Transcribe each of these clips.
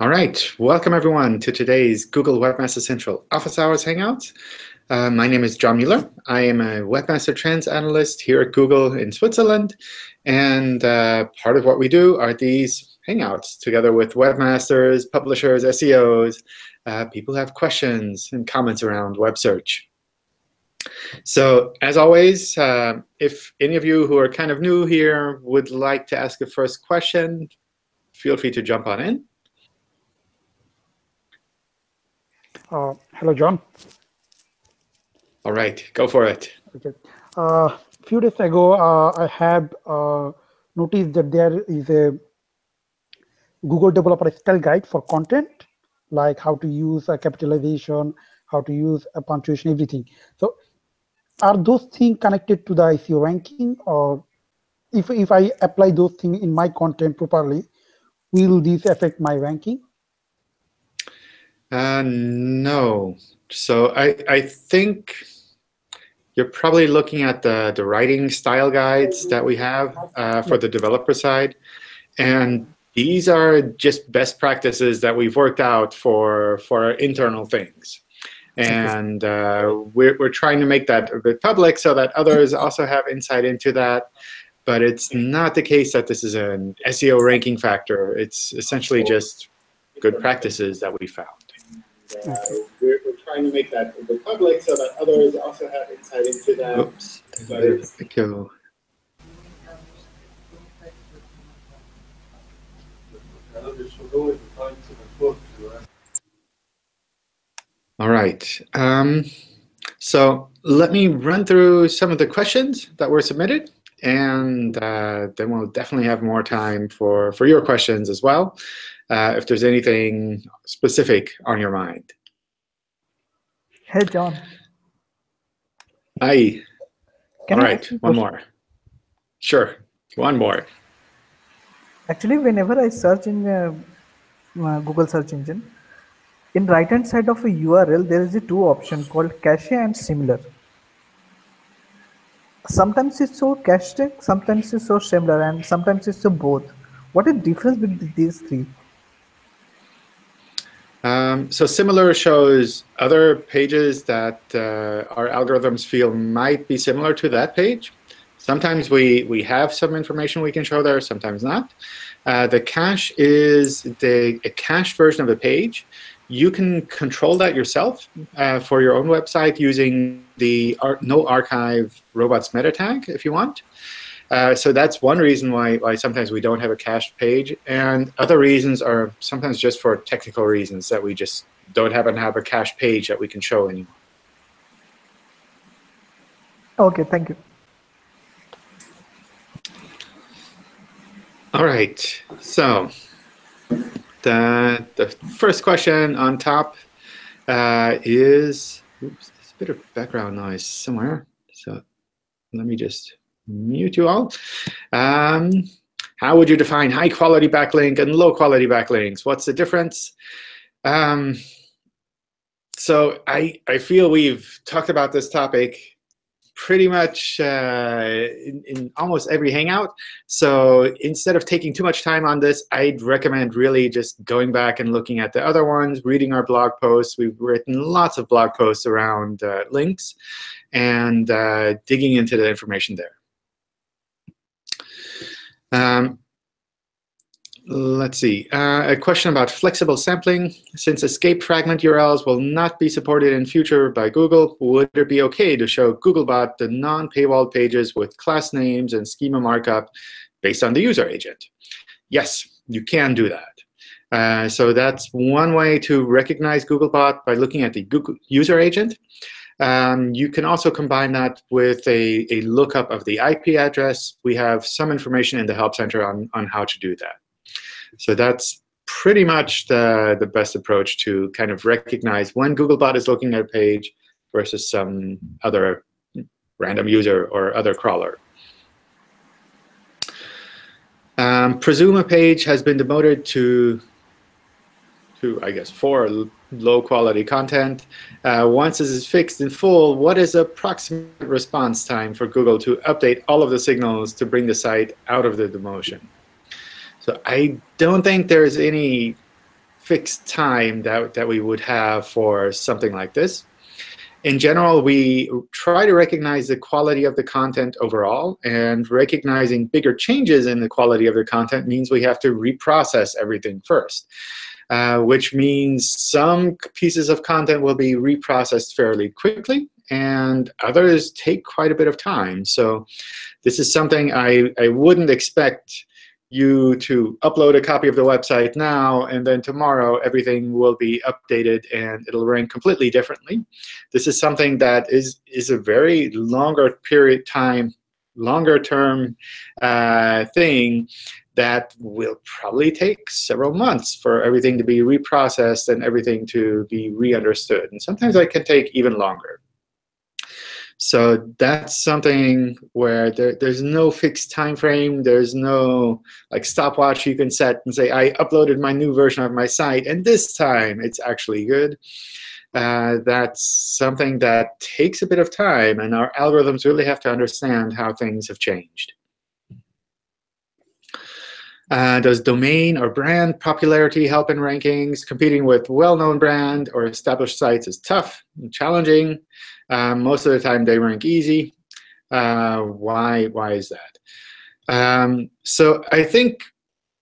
All right, welcome everyone to today's Google Webmaster Central Office Hours Hangouts. Uh, my name is John Mueller. I am a Webmaster Trends Analyst here at Google in Switzerland. And uh, part of what we do are these Hangouts together with webmasters, publishers, SEOs, uh, people who have questions and comments around web search. So as always, uh, if any of you who are kind of new here would like to ask a first question, feel free to jump on in. Uh, hello, John. All right, go for it. Okay. A uh, few days ago, uh, I have uh, noticed that there is a Google Developer Style Guide for content, like how to use a capitalization, how to use a punctuation, everything. So are those things connected to the SEO ranking or if, if I apply those things in my content properly, will this affect my ranking? Uh, no. So I, I think you're probably looking at the, the writing style guides that we have uh, for the developer side. And these are just best practices that we've worked out for, for internal things. And uh, we're, we're trying to make that a bit public so that others also have insight into that. But it's not the case that this is an SEO ranking factor. It's essentially just good practices that we found. Uh, we're, we're, trying to make that public so that others also have insight into that. Oops, we go. All right. Um, so let me run through some of the questions that were submitted, and uh, then we'll definitely have more time for, for your questions as well, uh, if there's anything specific on your mind. Hey, John. Hi. Can All right, one more. Sure, one more. Actually, whenever I search in uh, uh Google search engine, in right hand side of a URL, there is a two option called cache and similar. Sometimes it's so cached, sometimes it's so similar, and sometimes it's so both. What is the difference between these three? Um, so similar shows other pages that uh, our algorithms feel might be similar to that page. Sometimes we, we have some information we can show there, sometimes not. Uh, the cache is the a cached version of a page. You can control that yourself uh, for your own website using the ar no archive robots meta tag if you want. Uh, so that's one reason why, why sometimes we don't have a cached page. And other reasons are sometimes just for technical reasons that we just don't happen to have a cached page that we can show anymore. OK, thank you. All right. So the, the first question on top uh, is, oops, there's a bit of background noise somewhere. So let me just mute you all. Um, how would you define high quality backlink and low quality backlinks? What's the difference? Um, so I, I feel we've talked about this topic pretty much uh, in, in, almost every Hangout. So instead of taking too much time on this, I'd recommend really just going back and looking at the other ones, reading our blog posts. We've written lots of blog posts around uh, links and uh, digging into the information there. Um, let's see, uh, a question about flexible sampling. Since escape fragment URLs will not be supported in future by Google, would it be OK to show Googlebot the non-paywall pages with class names and schema markup based on the user agent? Yes, you can do that. Uh, so that's one way to recognize Googlebot by looking at the Google user agent. Um, you can also combine that with a, a lookup of the IP address. We have some information in the Help Center on, on how to do that. So that's pretty much the, the best approach to kind of recognize when Googlebot is looking at a page versus some other random user or other crawler. Um, presume a page has been demoted to, to I guess, for low quality content. Uh, once this is fixed in full, what is approximate response time for Google to update all of the signals to bring the site out of the demotion? So I don't think there's any fixed time that, that we would have for something like this. In general, we try to recognize the quality of the content overall. And recognizing bigger changes in the quality of the content means we have to reprocess everything first. Uh, which means some pieces of content will be reprocessed fairly quickly, and others take quite a bit of time. So this is something I, I wouldn't expect you to upload a copy of the website now, and then tomorrow everything will be updated and it'll rank completely differently. This is something that is, is a very longer period time, longer term uh, thing that will probably take several months for everything to be reprocessed and everything to be re-understood. And sometimes that can take even longer. So that's something where there, there's no fixed time frame. There's no like stopwatch you can set and say, I uploaded my new version of my site, and this time it's actually good. Uh, that's something that takes a bit of time, and our algorithms really have to understand how things have changed. Uh, does domain or brand popularity help in rankings? Competing with well-known brand or established sites is tough and challenging. Um, most of the time, they rank easy. Uh, why, why is that? Um, so I think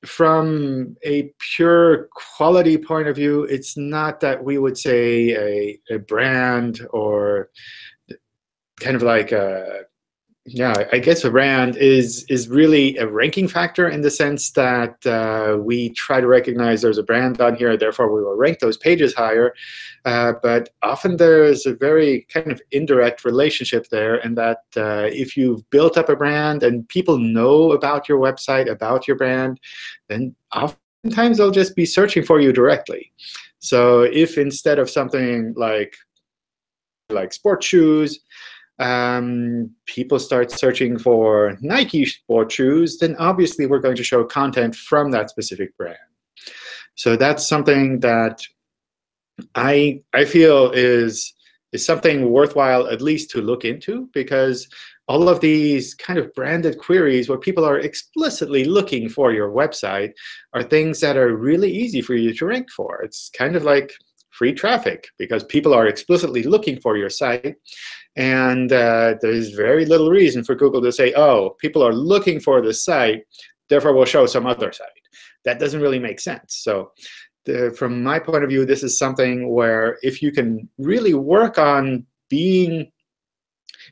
from a pure quality point of view, it's not that we would say a, a brand or kind of like a yeah, I guess a brand is is really a ranking factor in the sense that uh, we try to recognize there's a brand on here, therefore we will rank those pages higher. Uh, but often there's a very kind of indirect relationship there in that uh, if you've built up a brand and people know about your website, about your brand, then oftentimes they'll just be searching for you directly. So if instead of something like like sports shoes, um, people start searching for Nike sport shoes, then obviously we're going to show content from that specific brand. So that's something that I I feel is is something worthwhile at least to look into because all of these kind of branded queries where people are explicitly looking for your website are things that are really easy for you to rank for. It's kind of like free traffic because people are explicitly looking for your site. And uh, there's very little reason for Google to say, oh, people are looking for this site, therefore we'll show some other site. That doesn't really make sense. So the, from my point of view, this is something where if you can really work on being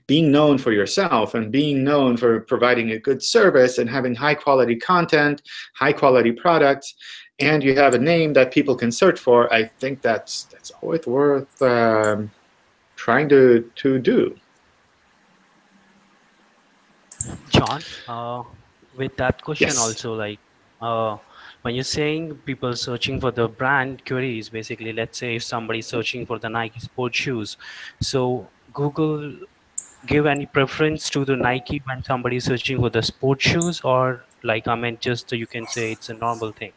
being known for yourself and being known for providing a good service and having high quality content, high quality products, and you have a name that people can search for, I think that's that's always worth um, trying to to do. John, uh, with that question yes. also, like uh, when you're saying people searching for the brand queries, basically, let's say if somebody's searching for the Nike sports shoes, so Google give any preference to the Nike when somebody's searching for the sports shoes, or like I mean, just you can say it's a normal thing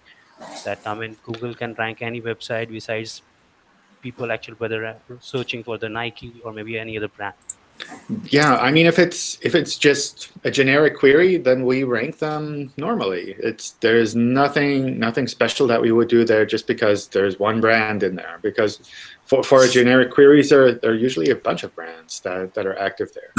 that I mean Google can rank any website besides people actually whether searching for the Nike or maybe any other brand. Yeah, I mean, if it's if it's just a generic query, then we rank them normally. It's there's nothing nothing special that we would do there just because there's one brand in there. Because for for generic queries, there there are usually a bunch of brands that that are active there.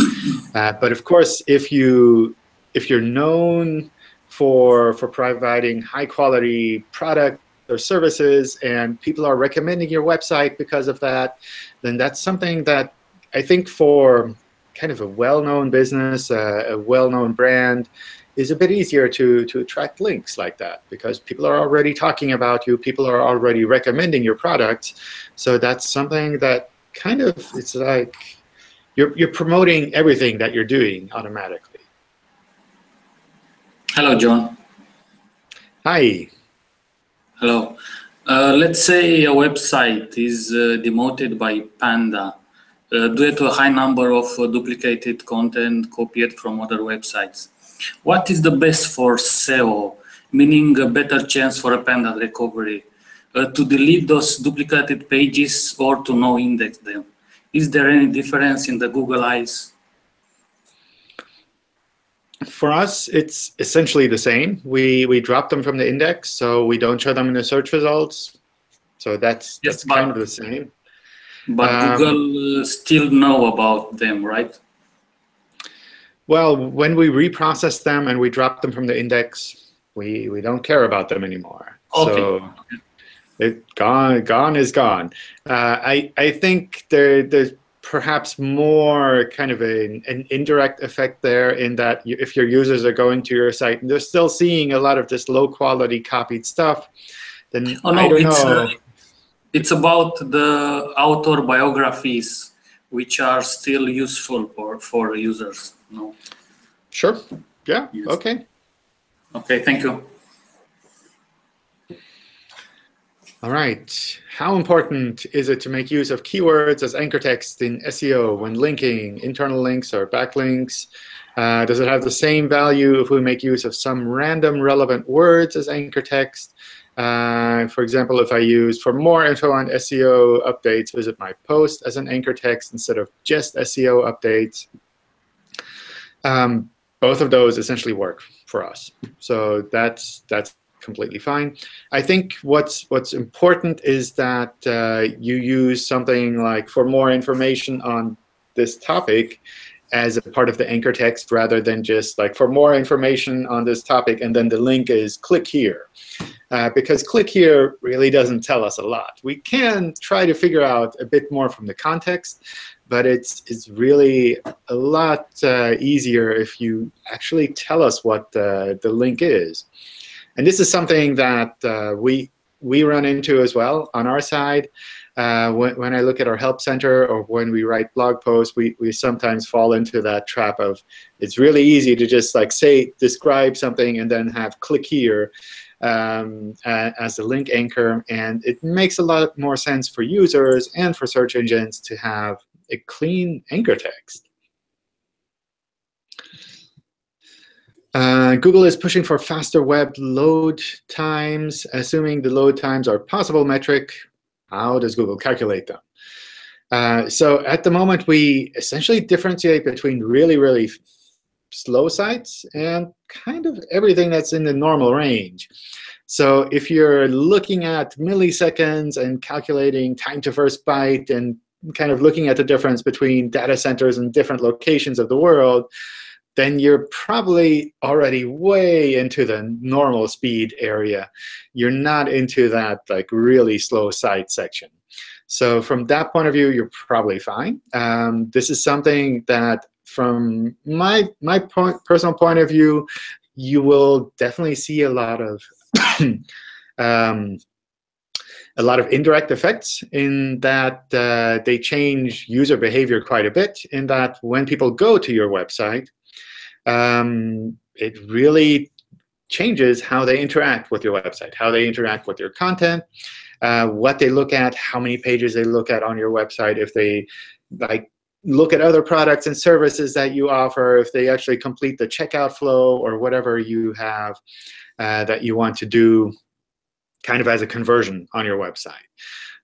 Uh, but of course, if you if you're known for, for providing high quality product or services and people are recommending your website because of that, then that's something that I think for kind of a well-known business, uh, a well-known brand, is a bit easier to, to attract links like that because people are already talking about you, people are already recommending your products. So that's something that kind of, it's like you're, you're promoting everything that you're doing automatically. Hello, John. Hi. Hello. Uh, let's say a website is uh, demoted by Panda uh, due to a high number of uh, duplicated content copied from other websites. What is the best for SEO, meaning a better chance for a Panda recovery? Uh, to delete those duplicated pages or to no index them? Is there any difference in the Google eyes? For us, it's essentially the same. We, we drop them from the index, so we don't show them in the search results So that's, Yes, that's but- kind of the same. But Um, Google uh, still know about them, right? Well, when we reprocess them and we drop them from the index, we, we don't care about them anymore. Okay. So it gone gone is gone. Uh, I I think there there's perhaps more kind of an, an indirect effect there in that you, if your users are going to your site and they're still seeing a lot of this low quality copied stuff, then Oh I don't it's know. uh, it's about the author biographies, which are still useful for for users. No. sure. Yeah. Yes. Okay. Okay, thank you. All right. How important is it to make use of keywords as anchor text in SEO when linking internal links or backlinks? Uh, does it have the same value if we make use of some random relevant words as anchor text? Uh, for example, if I use for more info on SEO updates, visit my post as an anchor text instead of just SEO updates. Um, both of those essentially work for us. So that's that's completely fine. I think what's what's important is that uh, you use something like for more information on this topic as a part of the anchor text rather than just like for more information on this topic and then the link is click here. Uh, because click here really doesn't tell us a lot. We can try to figure out a bit more from the context, but it's, it's really a lot uh, easier if you actually tell us what uh, the link is. And this is something that uh, we, we run into as well on our side. Uh, when, when I look at our help center or when we write blog posts, we, we sometimes fall into that trap of it's really easy to just like say, describe something and then have click here um, uh, as a link anchor. And it makes a lot more sense for users and for search engines to have a clean anchor text. Uh, Google is pushing for faster web load times. Assuming the load times are possible metric, how does Google calculate them? Uh, so at the moment, we essentially differentiate between really, really slow sites and kind of everything that's in the normal range. So if you're looking at milliseconds and calculating time to first byte and kind of looking at the difference between data centers and different locations of the world, then you're probably already way into the normal speed area. You're not into that like really slow site section. So from that point of view, you're probably fine. Um, this is something that from my, my point, personal point of view, you will definitely see a lot of um, a lot of indirect effects in that uh, they change user behavior quite a bit in that when people go to your website, um, it really changes how they interact with your website, how they interact with your content, uh, what they look at, how many pages they look at on your website, if they like look at other products and services that you offer, if they actually complete the checkout flow or whatever you have uh, that you want to do kind of as a conversion on your website.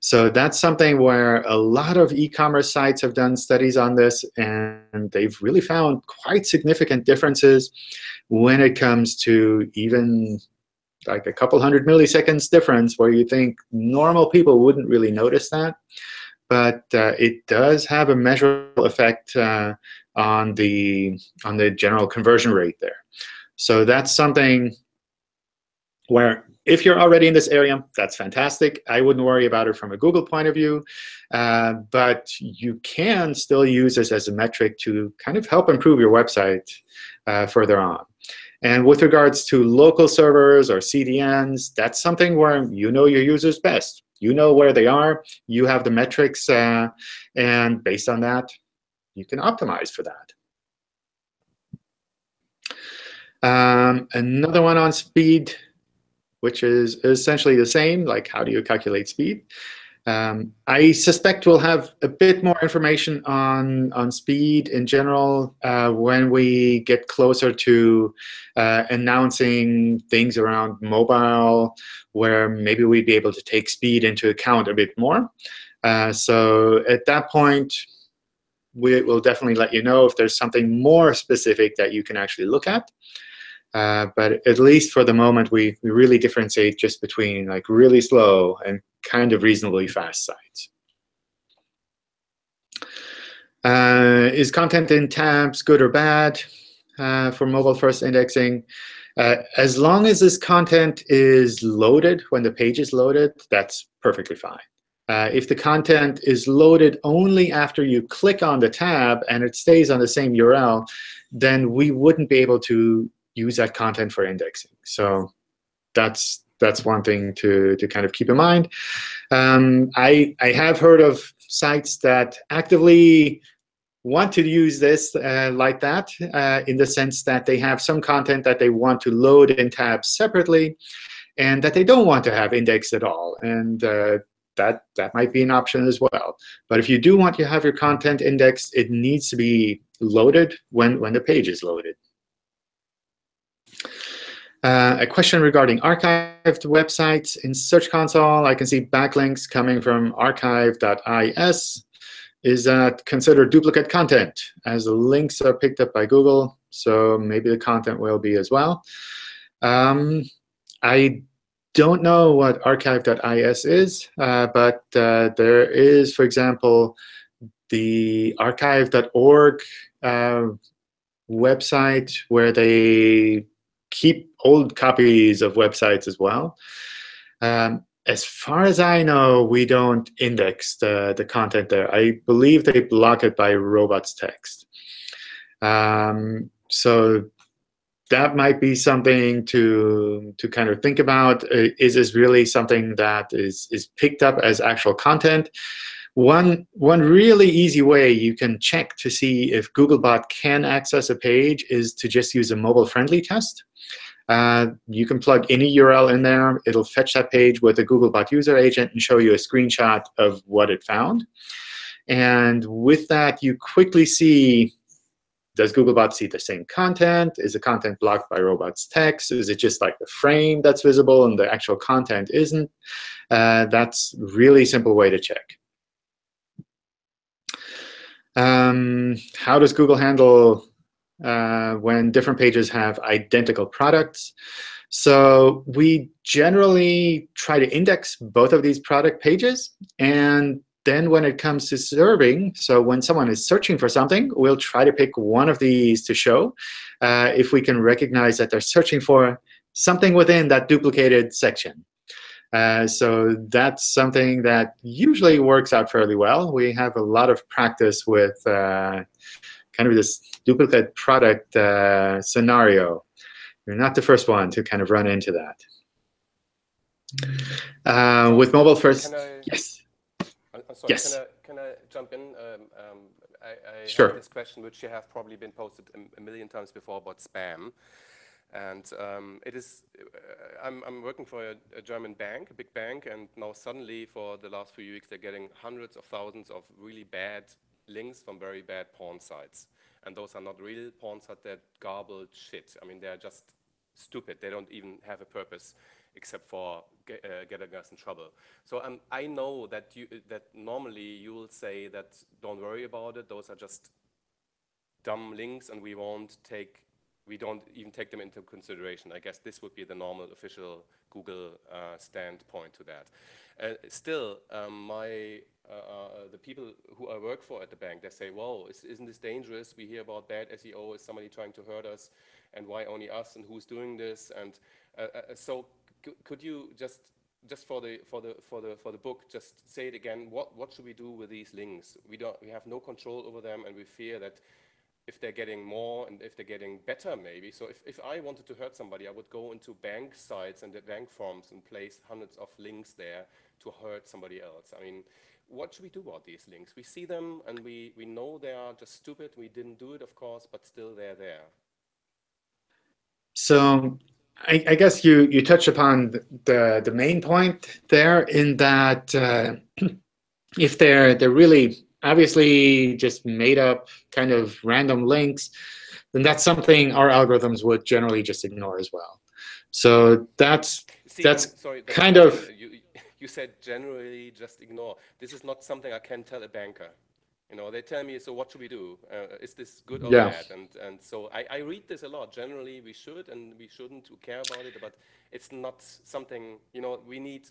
So that's something where a lot of e-commerce sites have done studies on this, and they've really found quite significant differences when it comes to even like a couple hundred milliseconds difference where you think normal people wouldn't really notice that. But uh, it does have a measurable effect uh, on the on the general conversion rate there. So that's something where if you're already in this area, that's fantastic. I wouldn't worry about it from a Google point of view. Uh, but you can still use this as a metric to kind of help improve your website uh, further on. And with regards to local servers or CDNs, that's something where you know your users best. You know where they are. You have the metrics. Uh, and based on that, you can optimize for that. Um, another one on speed which is essentially the same, like how do you calculate speed. Um, I suspect we'll have a bit more information on, on speed in general uh, when we get closer to uh, announcing things around mobile, where maybe we'd be able to take speed into account a bit more. Uh, so at that point, we will definitely let you know if there's something more specific that you can actually look at. Uh, but at least for the moment, we, we really differentiate just between like really slow and kind of reasonably fast sites. Uh, is content in tabs good or bad uh, for mobile first indexing? Uh, as long as this content is loaded when the page is loaded, that's perfectly fine. Uh, if the content is loaded only after you click on the tab and it stays on the same URL, then we wouldn't be able to use that content for indexing. So that's that's one thing to, to kind of keep in mind. Um, I, I have heard of sites that actively want to use this uh, like that uh, in the sense that they have some content that they want to load in tabs separately and that they don't want to have indexed at all. And uh, that, that might be an option as well. But if you do want to have your content indexed, it needs to be loaded when, when the page is loaded. Uh, a question regarding archived websites. In Search Console, I can see backlinks coming from archive.is. Is that considered duplicate content, as the links are picked up by Google, so maybe the content will be as well. Um, I don't know what archive.is is, uh, but uh, there is, for example, the archive.org uh, website where they keep old copies of websites as well. Um, as far as I know, we don't index the, the content there. I believe they block it by robots text. Um, so that might be something to to kind of think about. Uh, is this really something that is is picked up as actual content? One one really easy way you can check to see if Googlebot can access a page is to just use a mobile-friendly test. Uh, you can plug any URL in there. It'll fetch that page with a Googlebot user agent and show you a screenshot of what it found. And with that, you quickly see does Googlebot see the same content? Is the content blocked by robots text? Is it just like the frame that's visible and the actual content isn't? Uh, that's really simple way to check. Um, how does Google handle uh, when different pages have identical products? So we generally try to index both of these product pages. And then when it comes to serving, so when someone is searching for something, we'll try to pick one of these to show uh, if we can recognize that they're searching for something within that duplicated section. Uh, so that's something that usually works out fairly well. We have a lot of practice with uh, kind of this duplicate product uh, scenario. You're not the first one to kind of run into that. Uh, with mobile first, I, yes. I'm sorry, yes. Can I, can I jump in? Um, um, I, I sure. have this question, which you have probably been posted a, a million times before about spam. And um, it is, uh, I'm, I'm, working for a, a, German bank, a big bank, and now suddenly for the last few weeks, they're getting hundreds of thousands of really bad links from very bad porn sites. And those are not real porn sites, they're garbled shit. I mean, they're just stupid. They don't even have a purpose except for get, uh, getting us in trouble. So um, I know that, you, that normally you will say that don't worry about it, those are just dumb links and we won't take we don't even take them into consideration. I guess this would be the normal official Google uh, standpoint to that. Uh, still, um, my uh, uh, the people who I work for at the bank, they say, "Whoa, is, isn't this dangerous? We hear about bad SEO. Is somebody trying to hurt us? And why only us? And who's doing this?" And uh, uh, so, could you just just for the for the for the for the book, just say it again. What what should we do with these links? We don't we have no control over them, and we fear that if they're getting more and if they're getting better maybe. So if, if I wanted to hurt somebody, I would go into bank sites and the bank forms and place hundreds of links there to hurt somebody else. I mean, what should we do about these links? We see them and we, we know they are just stupid. We didn't do it, of course, but still they're there. So I, I guess you, you touch upon the, the main point there in that uh, if they're, they're really obviously just made up kind of random links, then that's something our algorithms would generally just ignore as well. So that's See, that's sorry, kind of you, you said generally just ignore. This is not something I can tell a banker. You know, they tell me, so what should we do? Uh, is this good or Yeah. bad? And and so I, I read this a lot. Generally, we should and we shouldn't care about it, but it's not something. You know, we need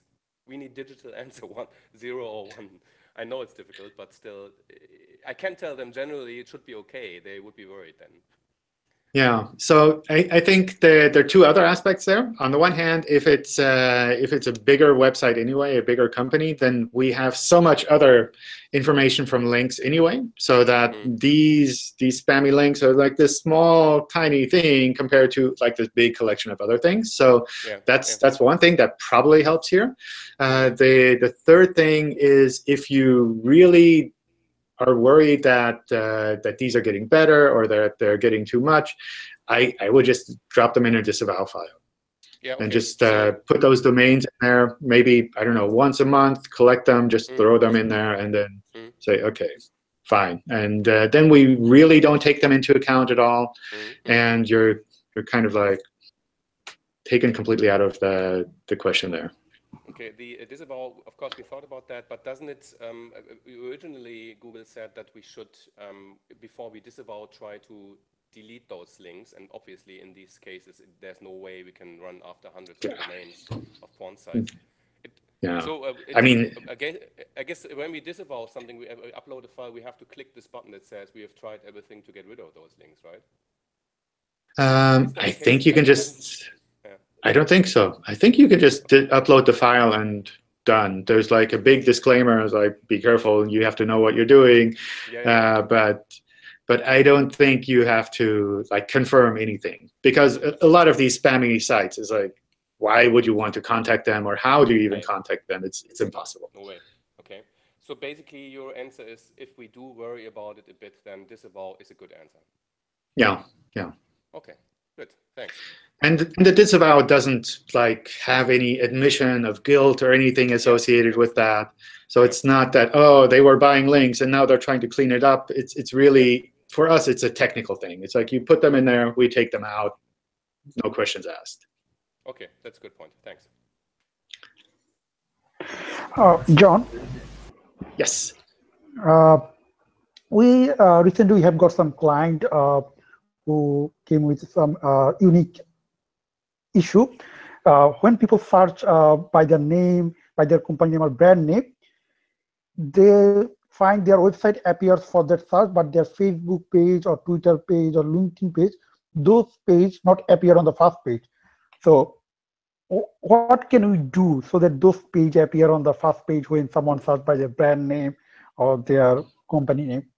we need digital answer one zero or one. I know it's difficult, but still, I can tell them generally it should be okay. They would be worried then. Yeah, so I, I think there, there are two other aspects there. On the one hand, if it's uh, if it's a bigger website anyway, a bigger company, then we have so much other information from links anyway, so that Mm. these these spammy links are like this small tiny thing compared to like this big collection of other things. So Yeah. that's yeah. that's one thing that probably helps here. Uh, the the third thing is if you really are worried that uh, that these are getting better or that they're getting too much, I, I would just drop them in a disavow file yeah. and just uh, put those domains in there. Maybe I don't know once a month, collect them, just Mm. throw them in there, and then Mm. say okay, fine. And uh, then we really don't take them into account at all, Mm, and you're you're kind of like taken completely out of the the question there. Okay, the uh, disavow, of course, we thought about that, but doesn't it, um, uh, uh, originally Google said that we should, um, before we disavow, try to delete those links, and obviously in these cases, it- there's no way we can run after hundreds of domains of porn sites. It, Yeah. So, uh, I mean- again, I guess when we disavow something, we uh, upload a file, we have to click this button that says we have tried everything to get rid of those links, right? Um, I think you can just. I don't think so. I think you can just upload the file and done. There's like a big disclaimer, it's like be careful. You have to know what you're doing. Yeah, yeah. Uh, but but I don't think you have to like confirm anything because a, a lot of these spammy sites is like, why would you want to contact them or how do you even Right. contact them? It's it's impossible. No way. Okay. So basically, your answer is if we do worry about it a bit, then disavow is a good answer. Yeah. Yeah. Okay. Good. Thanks. And, and the disavow doesn't like have any admission of guilt or anything associated with that. So it's not that oh they were buying links and now they're trying to clean it up. It's it's really for us it's a technical thing. It's like you put them in there, we take them out, no questions asked. Okay, that's a good point. Thanks. Uh, John, Yes. uh, we uh, recently have got some client uh, who came with some uh, unique issue. Uh, when people search uh, by their name, by their company name or brand name, they find their website appears for that search, but their Facebook page or Twitter page or LinkedIn page, those page not appear on the first page. So what can we do so that those page appear on the first page when someone search by their brand name or their company name?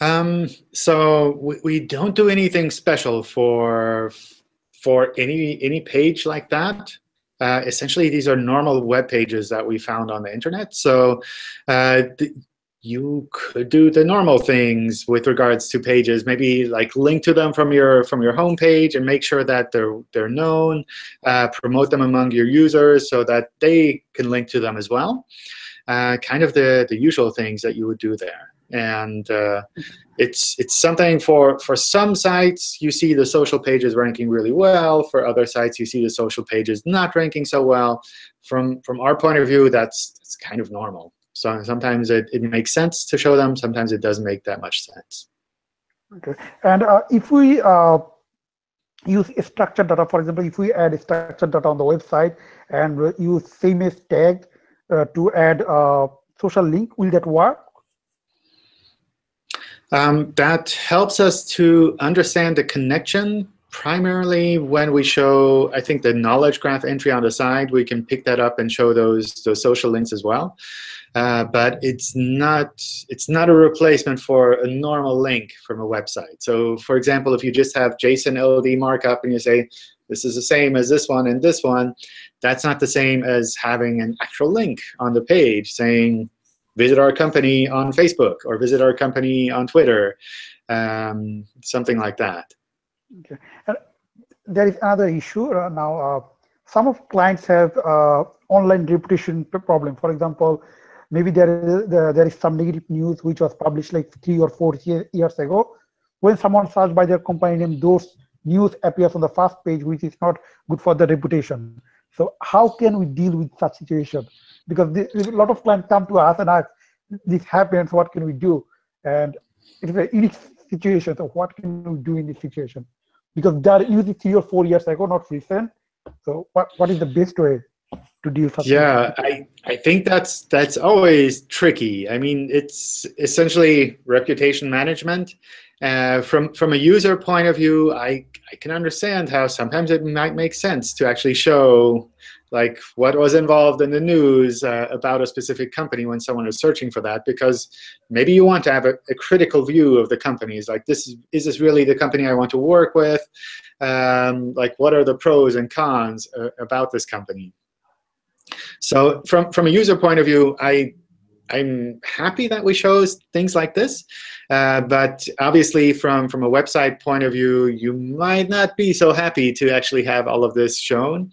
Um, so we, we don't do anything special for for any any page like that. Uh, essentially, these are normal web pages that we found on the internet. So uh, you could do the normal things with regards to pages. Maybe like link to them from your from your homepage and make sure that they're they're known. Uh, promote them among your users so that they can link to them as well. Uh, kind of the the usual things that you would do there and uh, it's it's something for for some sites you see the social pages ranking really well. For other sites you see the social pages not ranking so well. From from our point of view that's that's kind of normal. So sometimes it, it makes sense to show them. Sometimes it doesn't make that much sense. Okay. And uh, if we uh, use structured data, for example, if we add structured data on the website and uh, use same as tag uh, to add a social link, will that work? Um, that helps us to understand the connection primarily when we show, I think, the knowledge graph entry on the side. We can pick that up and show those those social links as well. Uh, but it's not it's not a replacement for a normal link from a website. So, for example, if you just have JSON LD markup and you say this is the same as this one and this one, that's not the same as having an actual link on the page saying visit our company on Facebook or visit our company on Twitter, um, something like that. Okay. And there is another issue uh, now. Uh, some of clients have uh, online reputation problem. For example, maybe there is there, is some negative news which was published like three or four year, years ago. When someone search by their company name, those news appears on the first page, which is not good for the reputation. So how can we deal with such situation? Because the, a lot of clients come to us and ask, this happens, what can we do? And it's a unique situation. So what can we do in this situation? Because are using three or four years ago, not recent. So what, what is the best way to deal with Yeah, I, I think that's that's always tricky. I mean, it's essentially reputation management. Uh, from from a user point of view, I I can understand how sometimes it might make sense to actually show like what was involved in the news uh, about a specific company when someone is searching for that, because maybe you want to have a, a critical view of the companies. Like, this is, is this really the company I want to work with? Um, like, what are the pros and cons uh, about this company? So from, from a user point of view, I, I'm happy that we chose things like this. Uh, but obviously, from, from a website point of view, you might not be so happy to actually have all of this shown.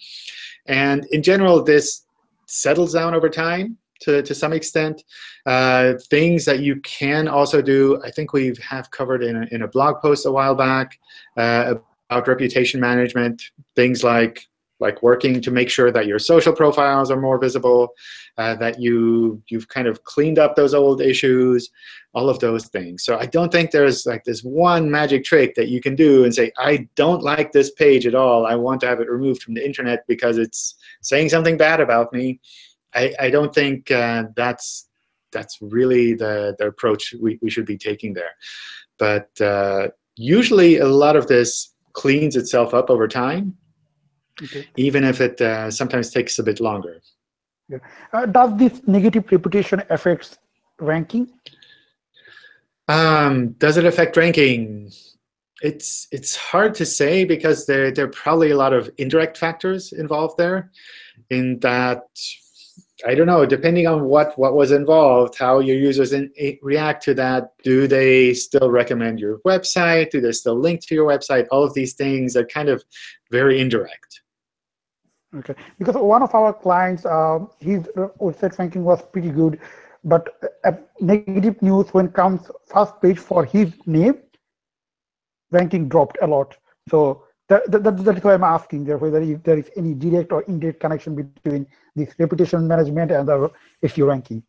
And in general, this settles down over time to, to some extent. Uh, things that you can also do, I think we have covered in a, in a blog post a while back uh, about reputation management, things like like working to make sure that your social profiles are more visible, uh, that you, you've kind of cleaned up those old issues, all of those things. So I don't think there's like this one magic trick that you can do and say, I don't like this page at all. I want to have it removed from the internet because it's saying something bad about me. I, I don't think uh, that's that's really the, the approach we, we should be taking there. But uh, usually a lot of this cleans itself up over time, okay. even if it uh, sometimes takes a bit longer. Yeah. Uh, does this negative reputation affect ranking? Um, does it affect ranking? It's it's hard to say because there there are probably a lot of indirect factors involved there. In that, I don't know. Depending on what what was involved, how your users in, react to that. Do they still recommend your website? Do they still link to your website? All of these things are kind of very indirect. Okay, because one of our clients, uh, his website ranking was pretty good, but uh, negative news when comes first page for his name, ranking dropped a lot. So that, that, that's why I'm asking there whether if there is any direct or indirect connection between this reputation management and the SEO ranking.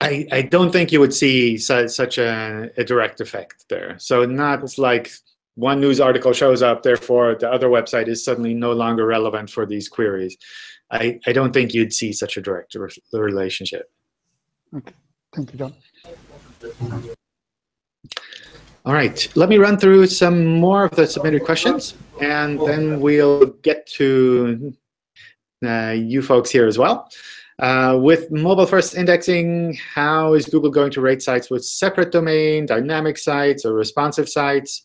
I, I don't think you would see su such a, a direct effect there. So not like one news article shows up, therefore the other website is suddenly no longer relevant for these queries. I, I don't think you'd see such a direct re relationship. Okay, thank you, John. All right, let me run through some more of the submitted questions, and then we'll get to uh, you folks here as well. Uh, with mobile-first indexing, how is Google going to rate sites with separate domain, dynamic sites, or responsive sites?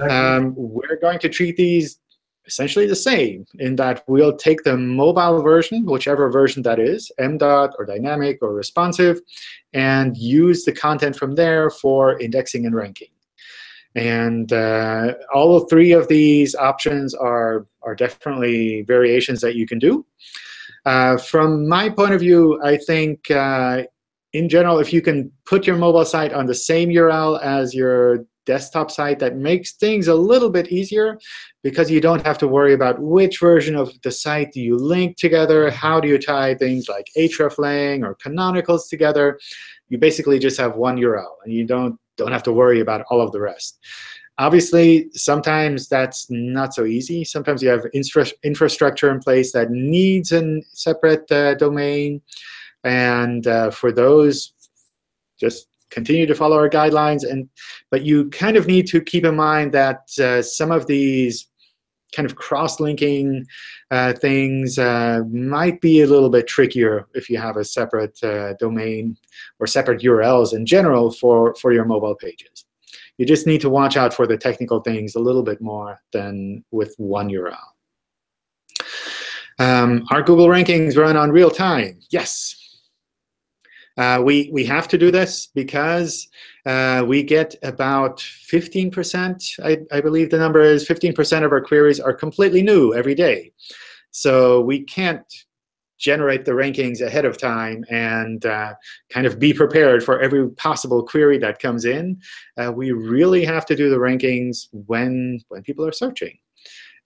Um, we're going to treat these essentially the same in that we'll take the mobile version, whichever version that is, MDOT or dynamic or responsive, and use the content from there for indexing and ranking. And uh, all three of these options are, are definitely variations that you can do. Uh, from my point of view, I think uh, in general, if you can put your mobile site on the same URL as your desktop site, that makes things a little bit easier because you don't have to worry about which version of the site do you link together, how do you tie things like hreflang or canonicals together. You basically just have one URL, and you don't, don't have to worry about all of the rest. Obviously, sometimes that's not so easy. Sometimes you have infra infrastructure in place that needs a separate uh, domain. And uh, for those, just continue to follow our guidelines. And But you kind of need to keep in mind that uh, some of these kind of cross-linking uh, things uh, might be a little bit trickier if you have a separate uh, domain or separate URLs in general for, for your mobile pages. You just need to watch out for the technical things a little bit more than with one URL. Um, are Google rankings run on real time? Yes. Uh, we, we have to do this because uh, we get about 15%, I, I believe the number is 15% of our queries are completely new every day. So we can't generate the rankings ahead of time and uh, kind of be prepared for every possible query that comes in. Uh, we really have to do the rankings when, when people are searching.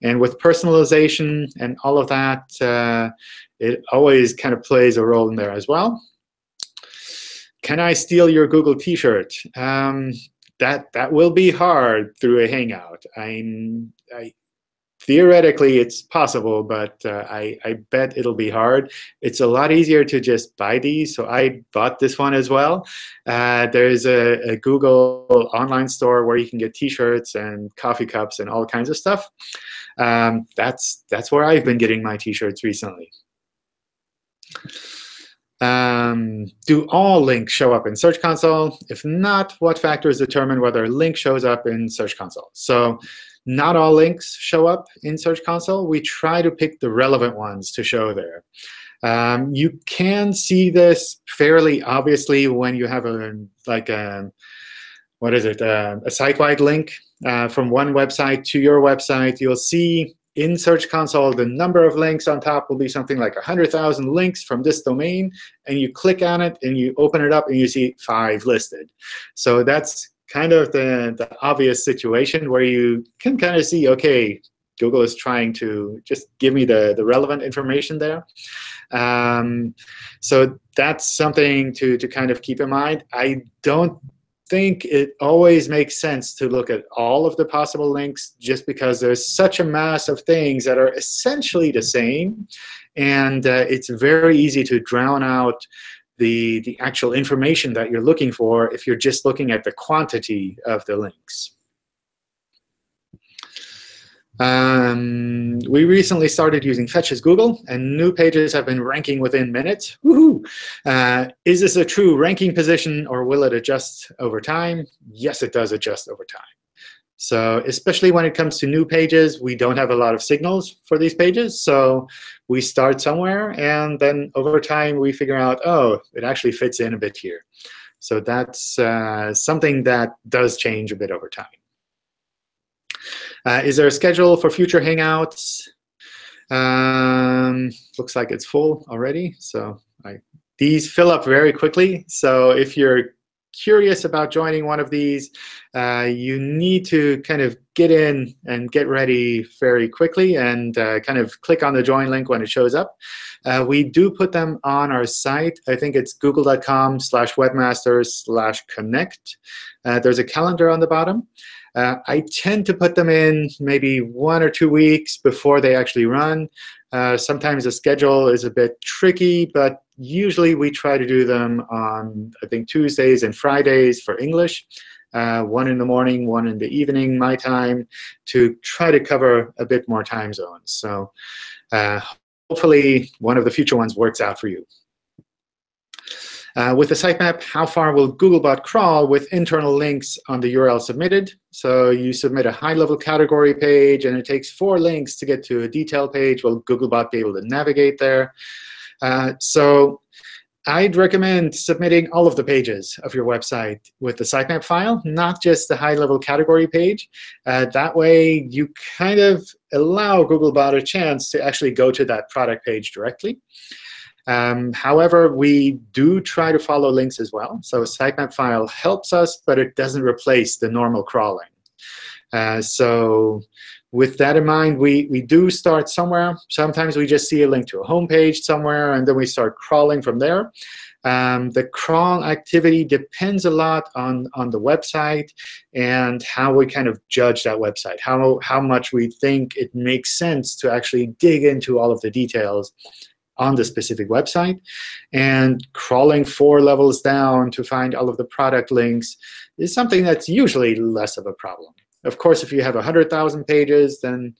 And with personalization and all of that, uh, it always kind of plays a role in there as well. Can I steal your Google T-shirt? Um, that that will be hard through a Hangout. I'm, I, theoretically, it's possible, but uh, I, I bet it'll be hard. It's a lot easier to just buy these, so I bought this one as well. Uh, there's a, a, Google online store where you can get T-shirts and coffee cups and all kinds of stuff. Um, that's that's where I've been getting my T-shirts recently. Um, do all links show up in Search Console? If not, what factors determine whether a link shows up in Search Console? So not all links show up in Search Console. We try to pick the relevant ones to show there. Um, you can see this fairly obviously when you have a like a what is it uh, a site-wide link uh, from one website to your website. You'll see in Search Console, the number of links on top will be something like 100,000 links from this domain. And you click on it, and you open it up, and you see five listed. So that's kind of the, the obvious situation where you can kind of see, OK, Google is trying to just give me the, the relevant information there. Um, so that's something to, to kind of keep in mind. I don't think it always makes sense to look at all of the possible links just because there's such a mass of things that are essentially the same. And uh, it's very easy to drown out the, the actual information that you're looking for if you're just looking at the quantity of the links. Um, we recently started using Fetch as Google, and new pages have been ranking within minutes. Uh, is this a true ranking position, or will it adjust over time? Yes, it does adjust over time. So especially when it comes to new pages, we don't have a lot of signals for these pages. So we start somewhere, and then over time, we figure out, oh, it actually fits in a bit here. So that's uh, something that does change a bit over time. Uh, is there a schedule for future Hangouts? Um, looks like it's full already. So I, these fill up very quickly. So if you're curious about joining one of these, uh, you need to kind of get in and get ready very quickly and uh, kind of click on the join link when it shows up. Uh, we do put them on our site. I think it's google.com slash webmasters slash connect. Uh, there's a calendar on the bottom. Uh, I tend to put them in maybe one or two weeks before they actually run. Uh, sometimes the schedule is a bit tricky, but usually we try to do them on, I think, Tuesdays and Fridays for English. Uh, one in the morning, one in the evening, my time, to try to cover a bit more time zones. So uh, hopefully one of the future ones works out for you. Uh, with the sitemap, how far will Googlebot crawl with internal links on the URL submitted? So you submit a high-level category page, and it takes four links to get to a detail page. Will Googlebot be able to navigate there? Uh, so I'd recommend submitting all of the pages of your website with the sitemap file, not just the high-level category page. Uh, that way, you kind of allow Googlebot a chance to actually go to that product page directly. Um, however, we do try to follow links as well. So a sitemap file helps us, but it doesn't replace the normal crawling. Uh, so with that in mind, we, we do start somewhere. Sometimes we just see a link to a home page somewhere, and then we start crawling from there. Um, the crawl activity depends a lot on, on the website and how we kind of judge that website, how, how much we think it makes sense to actually dig into all of the details on the specific website. And crawling four levels down to find all of the product links is something that's usually less of a problem. Of course, if you have 100,000 pages, then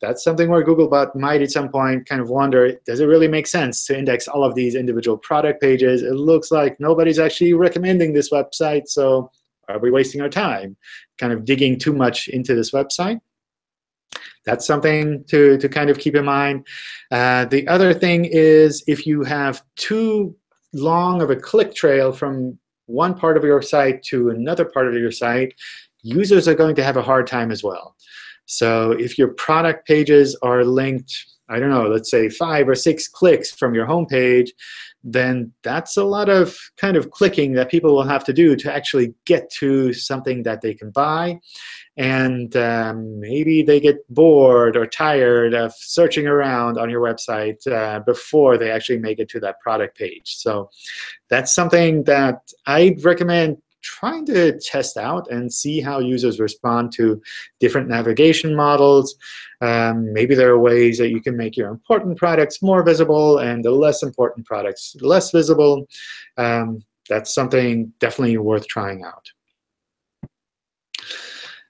that's something where Googlebot might at some point kind of wonder, does it really make sense to index all of these individual product pages? It looks like nobody's actually recommending this website, so are we wasting our time kind of digging too much into this website? That's something to, to kind of keep in mind. Uh, the other thing is if you have too long of a click trail from one part of your site to another part of your site, users are going to have a hard time as well. So if your product pages are linked I don't know, let's say five or six clicks from your home page, then that's a lot of kind of clicking that people will have to do to actually get to something that they can buy. And um, maybe they get bored or tired of searching around on your website uh, before they actually make it to that product page. So that's something that I'd recommend trying to test out and see how users respond to different navigation models. Um, maybe there are ways that you can make your important products more visible and the less important products less visible. Um, that's something definitely worth trying out.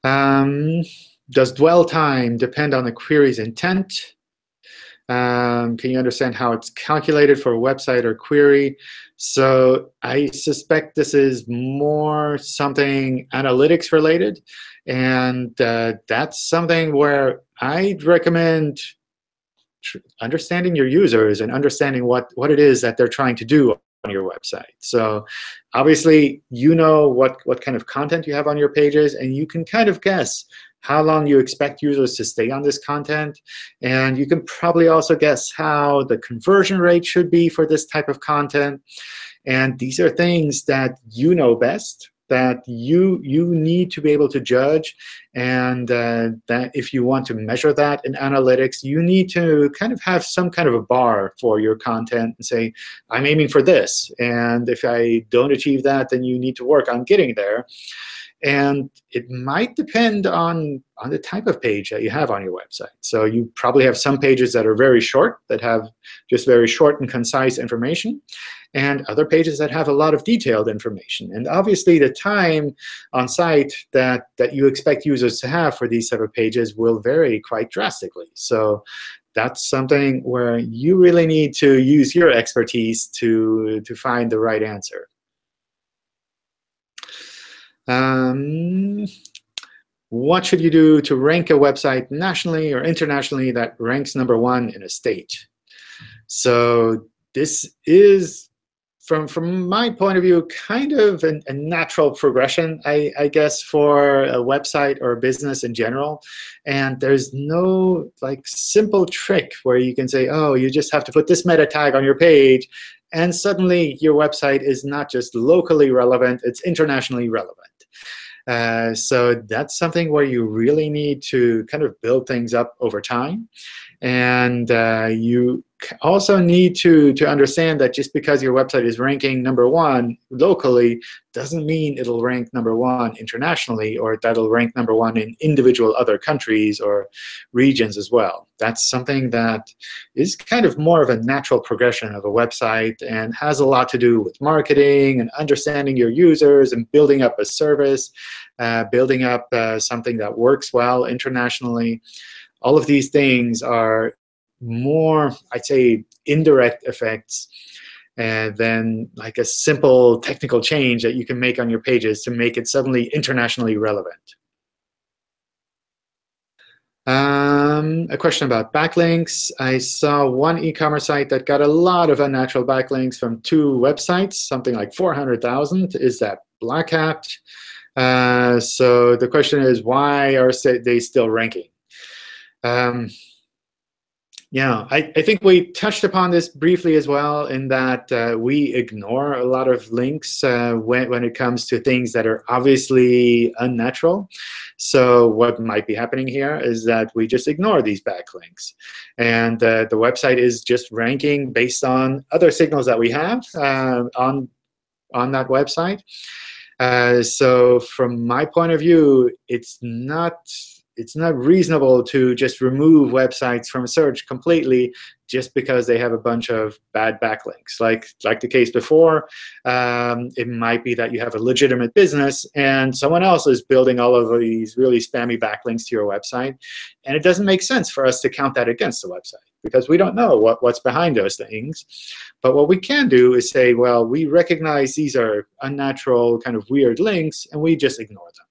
Um, does dwell time depend on the query's intent? Um, can you understand how it's calculated for a website or query? So I suspect this is more something analytics related. And uh, that's something where I'd recommend understanding your users and understanding what, what it is that they're trying to do on your website. So obviously, you know what, what kind of content you have on your pages, and you can kind of guess how long you expect users to stay on this content. And you can probably also guess how the conversion rate should be for this type of content. And these are things that you know best, that you you need to be able to judge, and uh, that if you want to measure that in analytics, you need to kind of have some kind of a bar for your content and say, I'm aiming for this, and if I don't achieve that, then you need to work on getting there. And it might depend on, on the type of page that you have on your website. So you probably have some pages that are very short, that have just very short and concise information, and other pages that have a lot of detailed information. And obviously, the time on site that, that you expect users to have for these type of pages will vary quite drastically. So that's something where you really need to use your expertise to, to find the right answer. Um, what should you do to rank a website nationally or internationally that ranks number one in a state? So this is, from, from my point of view, kind of an, a natural progression, I, I guess, for a website or a business in general. And there's no like simple trick where you can say, oh, you just have to put this meta tag on your page, and suddenly your website is not just locally relevant, it's internationally relevant. Uh, so that's something where you really need to kind of build things up over time. And uh, you also need to, to understand that just because your website is ranking number one locally doesn't mean it'll rank number one internationally or that it'll rank number one in individual other countries or regions as well. That's something that is kind of more of a natural progression of a website and has a lot to do with marketing and understanding your users and building up a service, uh, building up uh, something that works well internationally all of these things are more, I'd say, indirect effects uh, than like a simple technical change that you can make on your pages to make it suddenly internationally relevant. Um, a question about backlinks. I saw one e-commerce site that got a lot of unnatural backlinks from two websites, something like 400,000. Is that Black Hat? Uh, so the question is, why are they still ranking? Um, yeah, I, I think we touched upon this briefly as well in that uh, we ignore a lot of links uh, when, when it comes to things that are obviously unnatural. So what might be happening here is that we just ignore these backlinks. And uh, the website is just ranking based on other signals that we have uh, on, on that website. Uh, so from my point of view, it's not it's not reasonable to just remove websites from search completely just because they have a bunch of bad backlinks. Like, like the case before, um, it might be that you have a legitimate business and someone else is building all of these really spammy backlinks to your website. And it doesn't make sense for us to count that against the website because we don't know what, what's behind those things. But what we can do is say, well, we recognize these are unnatural, kind of weird links, and we just ignore them.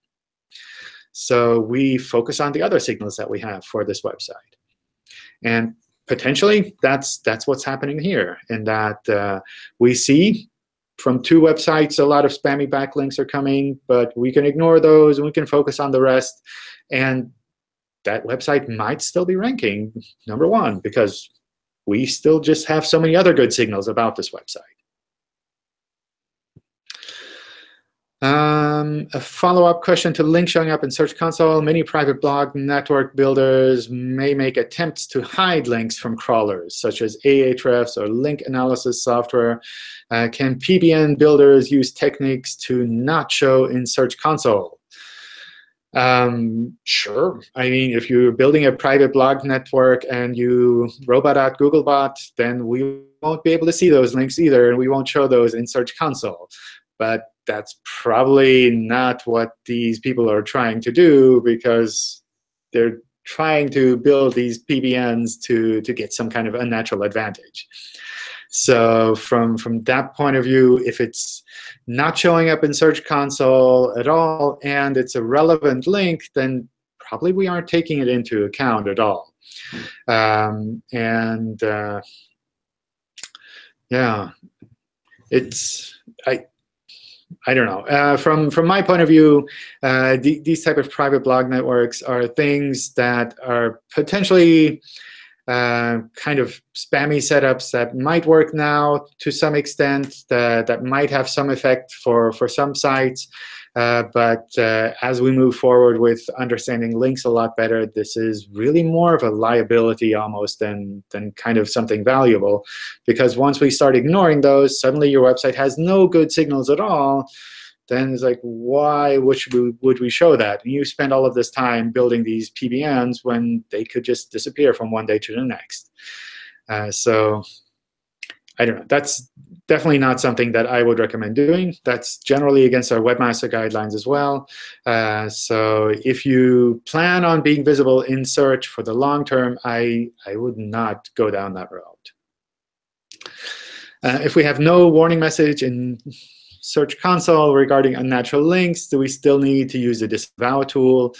So we focus on the other signals that we have for this website. And potentially, that's, that's what's happening here, in that uh, we see from two websites a lot of spammy backlinks are coming, but we can ignore those and we can focus on the rest. And that website might still be ranking number one because we still just have so many other good signals about this website. Um, a follow-up question to link showing up in Search Console. Many private blog network builders may make attempts to hide links from crawlers, such as Ahrefs or link analysis software. Uh, can PBN builders use techniques to not show in Search Console? Um, sure. I mean, if you're building a private blog network and you robot out Googlebot, then we won't be able to see those links either, and we won't show those in Search Console. But that's probably not what these people are trying to do because they're trying to build these PBNs to, to get some kind of unnatural advantage. So from, from that point of view, if it's not showing up in Search Console at all and it's a relevant link, then probably we aren't taking it into account at all. Um, and uh, yeah, it's I I don't know. Uh, from from my point of view, uh, the, these type of private blog networks are things that are potentially uh, kind of spammy setups that might work now to some extent, that, that might have some effect for, for some sites. Uh, but uh, as we move forward with understanding links a lot better, this is really more of a liability almost than, than kind of something valuable. Because once we start ignoring those, suddenly your website has no good signals at all. Then it's like, why would we, would we show that? And you spend all of this time building these PBNs when they could just disappear from one day to the next. Uh, so I don't know. That's definitely not something that I would recommend doing. That's generally against our webmaster guidelines as well. Uh, so if you plan on being visible in search for the long term, I, I would not go down that route. Uh, if we have no warning message in Search Console regarding unnatural links, do we still need to use the disavow tool?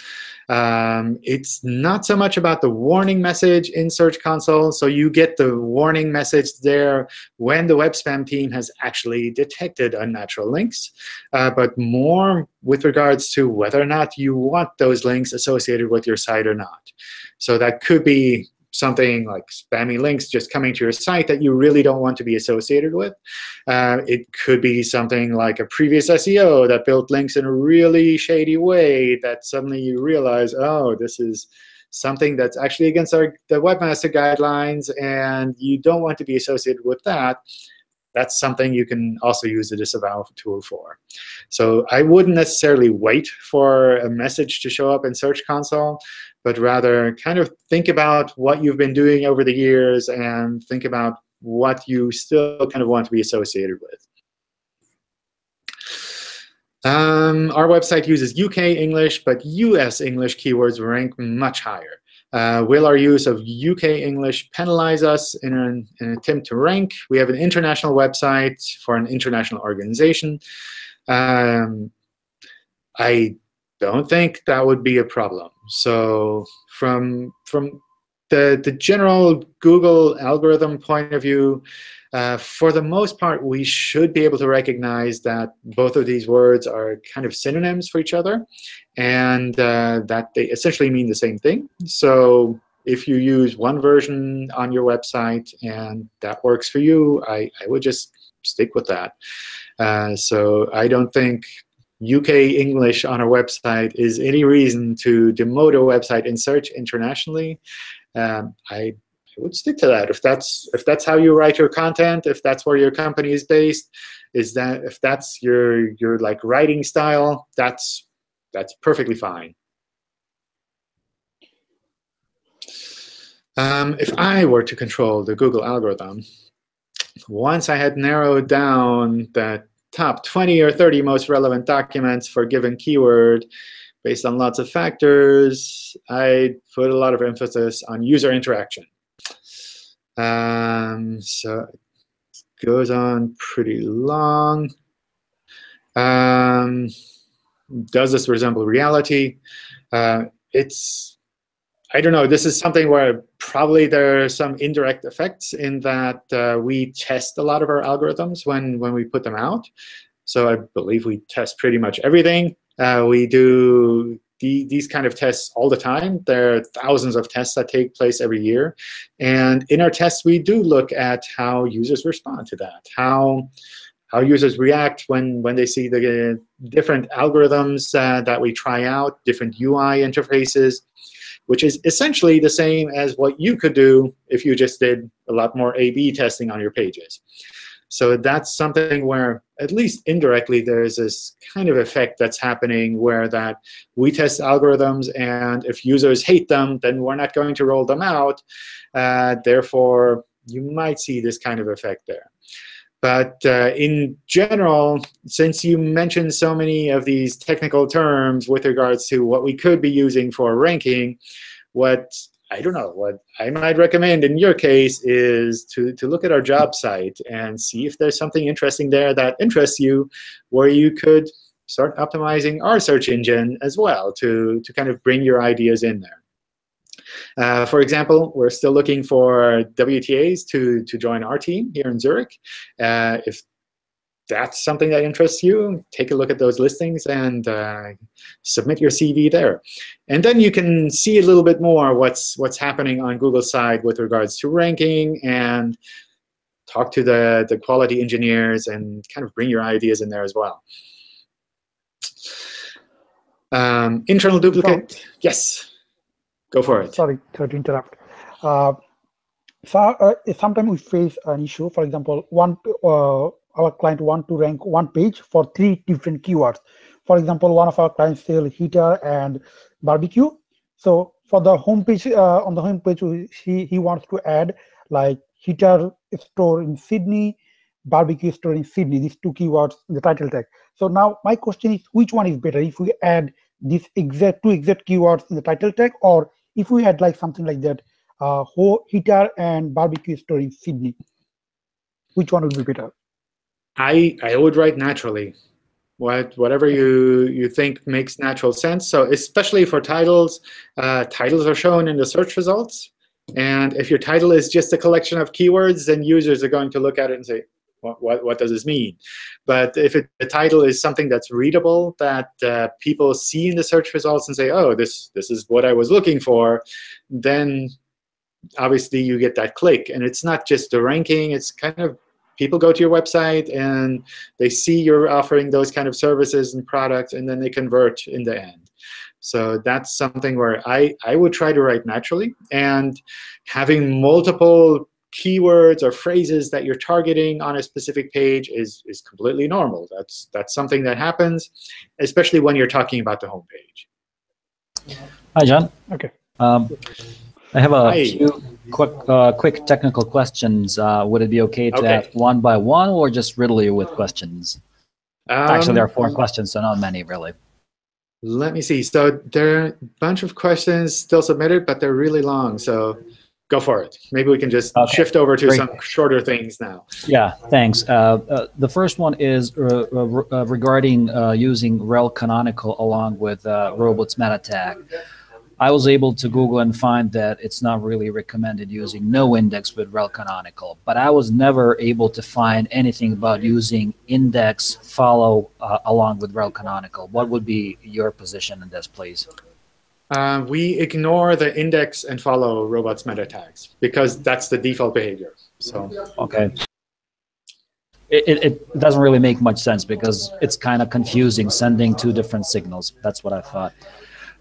Um, it's not so much about the warning message in Search Console. So you get the warning message there when the web spam team has actually detected unnatural links, uh, but more with regards to whether or not you want those links associated with your site or not. So that could be something like spammy links just coming to your site that you really don't want to be associated with. Uh, it could be something like a previous SEO that built links in a really shady way that suddenly you realize, oh, this is something that's actually against our, the webmaster guidelines, and you don't want to be associated with that that's something you can also use the disavow tool for. So I wouldn't necessarily wait for a message to show up in Search Console, but rather kind of think about what you've been doing over the years and think about what you still kind of want to be associated with. Um, our website uses UK English, but US English keywords rank much higher. Uh, will our use of UK English penalize us in an, in an, attempt to rank? We have an international website for an international organization. Um, I don't think that would be a problem. So from, from the, the general Google algorithm point of view, uh, for the most part, we should be able to recognize that both of these words are kind of synonyms for each other and uh, that they essentially mean the same thing. So if you use one version on your website and that works for you, I, I would just stick with that. Uh, so I don't think UK English on a website is any reason to demote a website in search internationally. Um, I, I would stick to that. If that's if that's how you write your content, if that's where your company is based, is that if that's your your like writing style, that's that's perfectly fine. Um, if I were to control the Google algorithm, once I had narrowed down the top 20 or 30 most relevant documents for a given keyword based on lots of factors, I'd put a lot of emphasis on user interaction. Um, so it goes on pretty long. Um, does this resemble reality? Uh, it's, I don't know, this is something where probably there are some indirect effects in that uh, we test a lot of our algorithms when, when we put them out. So I believe we test pretty much everything. Uh, we do the, these kind of tests all the time. There are thousands of tests that take place every year. And in our tests, we do look at how users respond to that, how, how users react when, when they see the different algorithms uh, that we try out, different UI interfaces, which is essentially the same as what you could do if you just did a lot more A-B testing on your pages. So that's something where, at least indirectly, there's this kind of effect that's happening where that we test algorithms, and if users hate them, then we're not going to roll them out. Uh, therefore, you might see this kind of effect there. But uh, in general, since you mentioned so many of these technical terms with regards to what we could be using for ranking, what I don't know, what I might recommend in your case is to, to look at our job site and see if there's something interesting there that interests you where you could start optimizing our search engine as well to, to kind of bring your ideas in there. Uh, for example, we're still looking for WTAs to, to join our team here in Zurich. Uh, if that's something that interests you, take a look at those listings and uh, submit your CV there. And then you can see a little bit more what's, what's happening on Google's side with regards to ranking and talk to the, the quality engineers and kind of bring your ideas in there as well. Um, internal duplicate, yes. Go for it. Sorry to interrupt. Uh, so uh, sometimes we face an issue. For example, one uh, our client want to rank one page for three different keywords. For example, one of our clients sell heater and barbecue. So for the homepage uh, on the homepage, he he wants to add like heater store in Sydney, barbecue store in Sydney. These two keywords in the title tag. So now my question is, which one is better? If we add these exact two exact keywords in the title tag, or if we had like something like that, uh, heater and barbecue store in Sydney, which one would be better? I I would write naturally, what whatever you you think makes natural sense. So especially for titles, uh, titles are shown in the search results, and if your title is just a collection of keywords, then users are going to look at it and say, what, what, does this mean? But if it, the title is something that's readable, that uh, people see in the search results and say, oh, this, this is what I was looking for, then obviously you get that click. And it's not just the ranking. It's kind of people go to your website and they see you're offering those kind of services and products, and then they convert in the end. So that's something where I, I would try to write naturally. And having multiple keywords or phrases that you're targeting on a specific page is, is completely normal. That's, that's something that happens, especially when you're talking about the home page. Hi, John. Okay. Um, I have a Hi. few quick uh, quick technical questions. Uh, would it be okay to Okay. ask one by one or just riddle you with questions? Actually, there are Um, four questions, so not many, really. Let me see. So there are a bunch of questions still submitted, but they're really long. So go for it. Maybe we can just Okay. shift over to Great. some shorter things now. Yeah, thanks. Uh, uh, the first one is uh, uh, uh, regarding uh, using rel canonical along with uh, robots meta tag. I was able to Google and find that it's not really recommended using no index with rel canonical, but I was never able to find anything about using index follow uh, along with rel canonical. What would be your position in this, please? Uh, we ignore the index and follow robots meta tags because that's the default behavior. So Okay. It, it, doesn't really make much sense because it's kind of confusing sending two different signals. That's what I thought.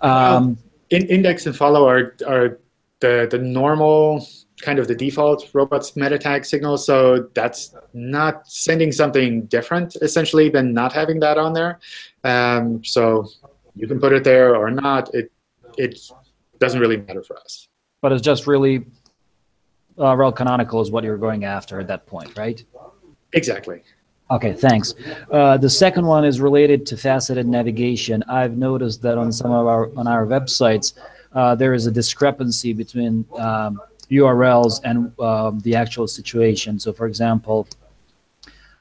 Um, in, index and follow are, are the, the normal kind of the default robots meta tag signal. So that's not sending something different essentially than not having that on there. Um, so you can put it there or not. It it doesn't really matter for us. but it's just really uh, rel canonical is what you're going after at that point, right? Exactly. Okay, thanks. Uh, the second one is related to faceted navigation. I've noticed that on some of our on our websites, uh, there is a discrepancy between um, URLs and um, the actual situation. So, for example,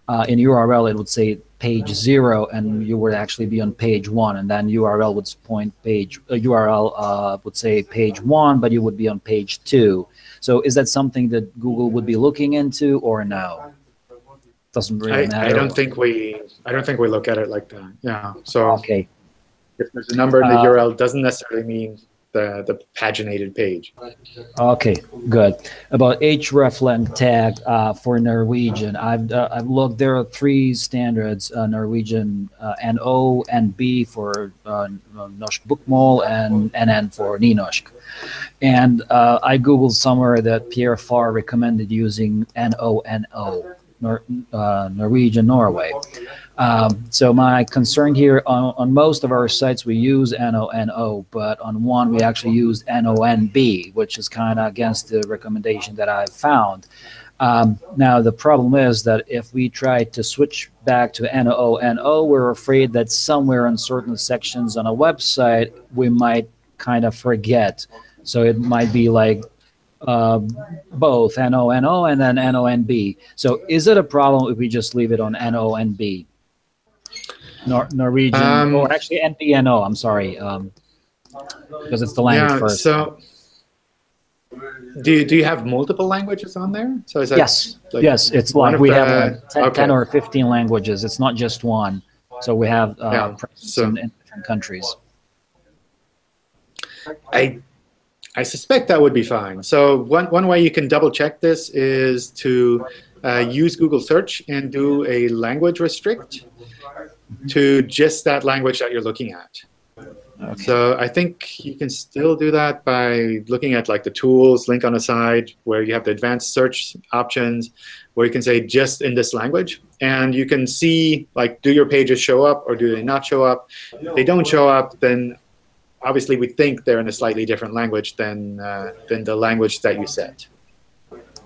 uh, in URL it would say page zero, and you would actually be on page one, and then URL would point page uh, URL uh, would say page one, but you would be on page two. So, is that something that Google would be looking into, or no? Doesn't really I, matter. I don't think we I don't think we look at it like that. Yeah. So Okay. if there's a number in the Uh, URL, doesn't necessarily mean the, the paginated page. Okay, good. About hreflang tag uh, for Norwegian, I've uh, I've looked. There are three standards: uh, Norwegian uh, NO, B for uh, Norsk Bokmål, and NN for Nynorsk. And uh, I googled somewhere that Pierre Far recommended using NONO, Nor, uh, Norwegian Norway. Um, so my concern here on, on most of our sites we use NONO, but on one we actually use NONB, which is kind of against the recommendation that I've found. Um, now the problem is that if we try to switch back to NONO, we're afraid that somewhere in certain sections on a website we might kind of forget. So it might be like uh, both NONO and then NONB. So is it a problem if we just leave it on NONB? Nor Norwegian, Um, or actually NBNO, I'm sorry, um, because it's the language yeah, first. so do you, do you have multiple languages on there? So is that yes, like yes, it's like we the- have uh, 10, okay. 10 or 15 languages. It's not just one. So we have uh, Yeah, presence so- in, in different countries. I I suspect that would be fine. So one, one way you can double check this is to uh, use Google search and do a language restrict to just that language that you're looking at. Okay. So I think you can still do that by looking at like the tools link on the side where you have the advanced search options where you can say just in this language and you can see like do your pages show up or do they not show up. If they don't show up then obviously we think they're in a slightly different language than uh, than the language that you set.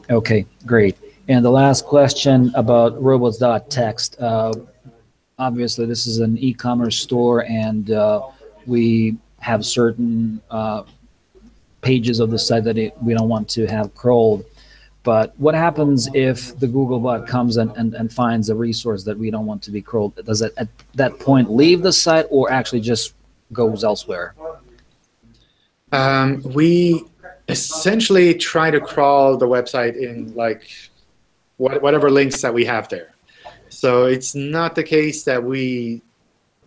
Okay, great. And the last question about robots.txt. Uh, obviously, this is an e-commerce store, and uh, we have certain uh, pages of the site that it, we don't want to have crawled. But what happens if the Googlebot comes and, and, and finds a resource that we don't want to be crawled? Does it at that point leave the site or actually just goes elsewhere? Um, we essentially try to crawl the website in like what, whatever links that we have there. So it's not the case that we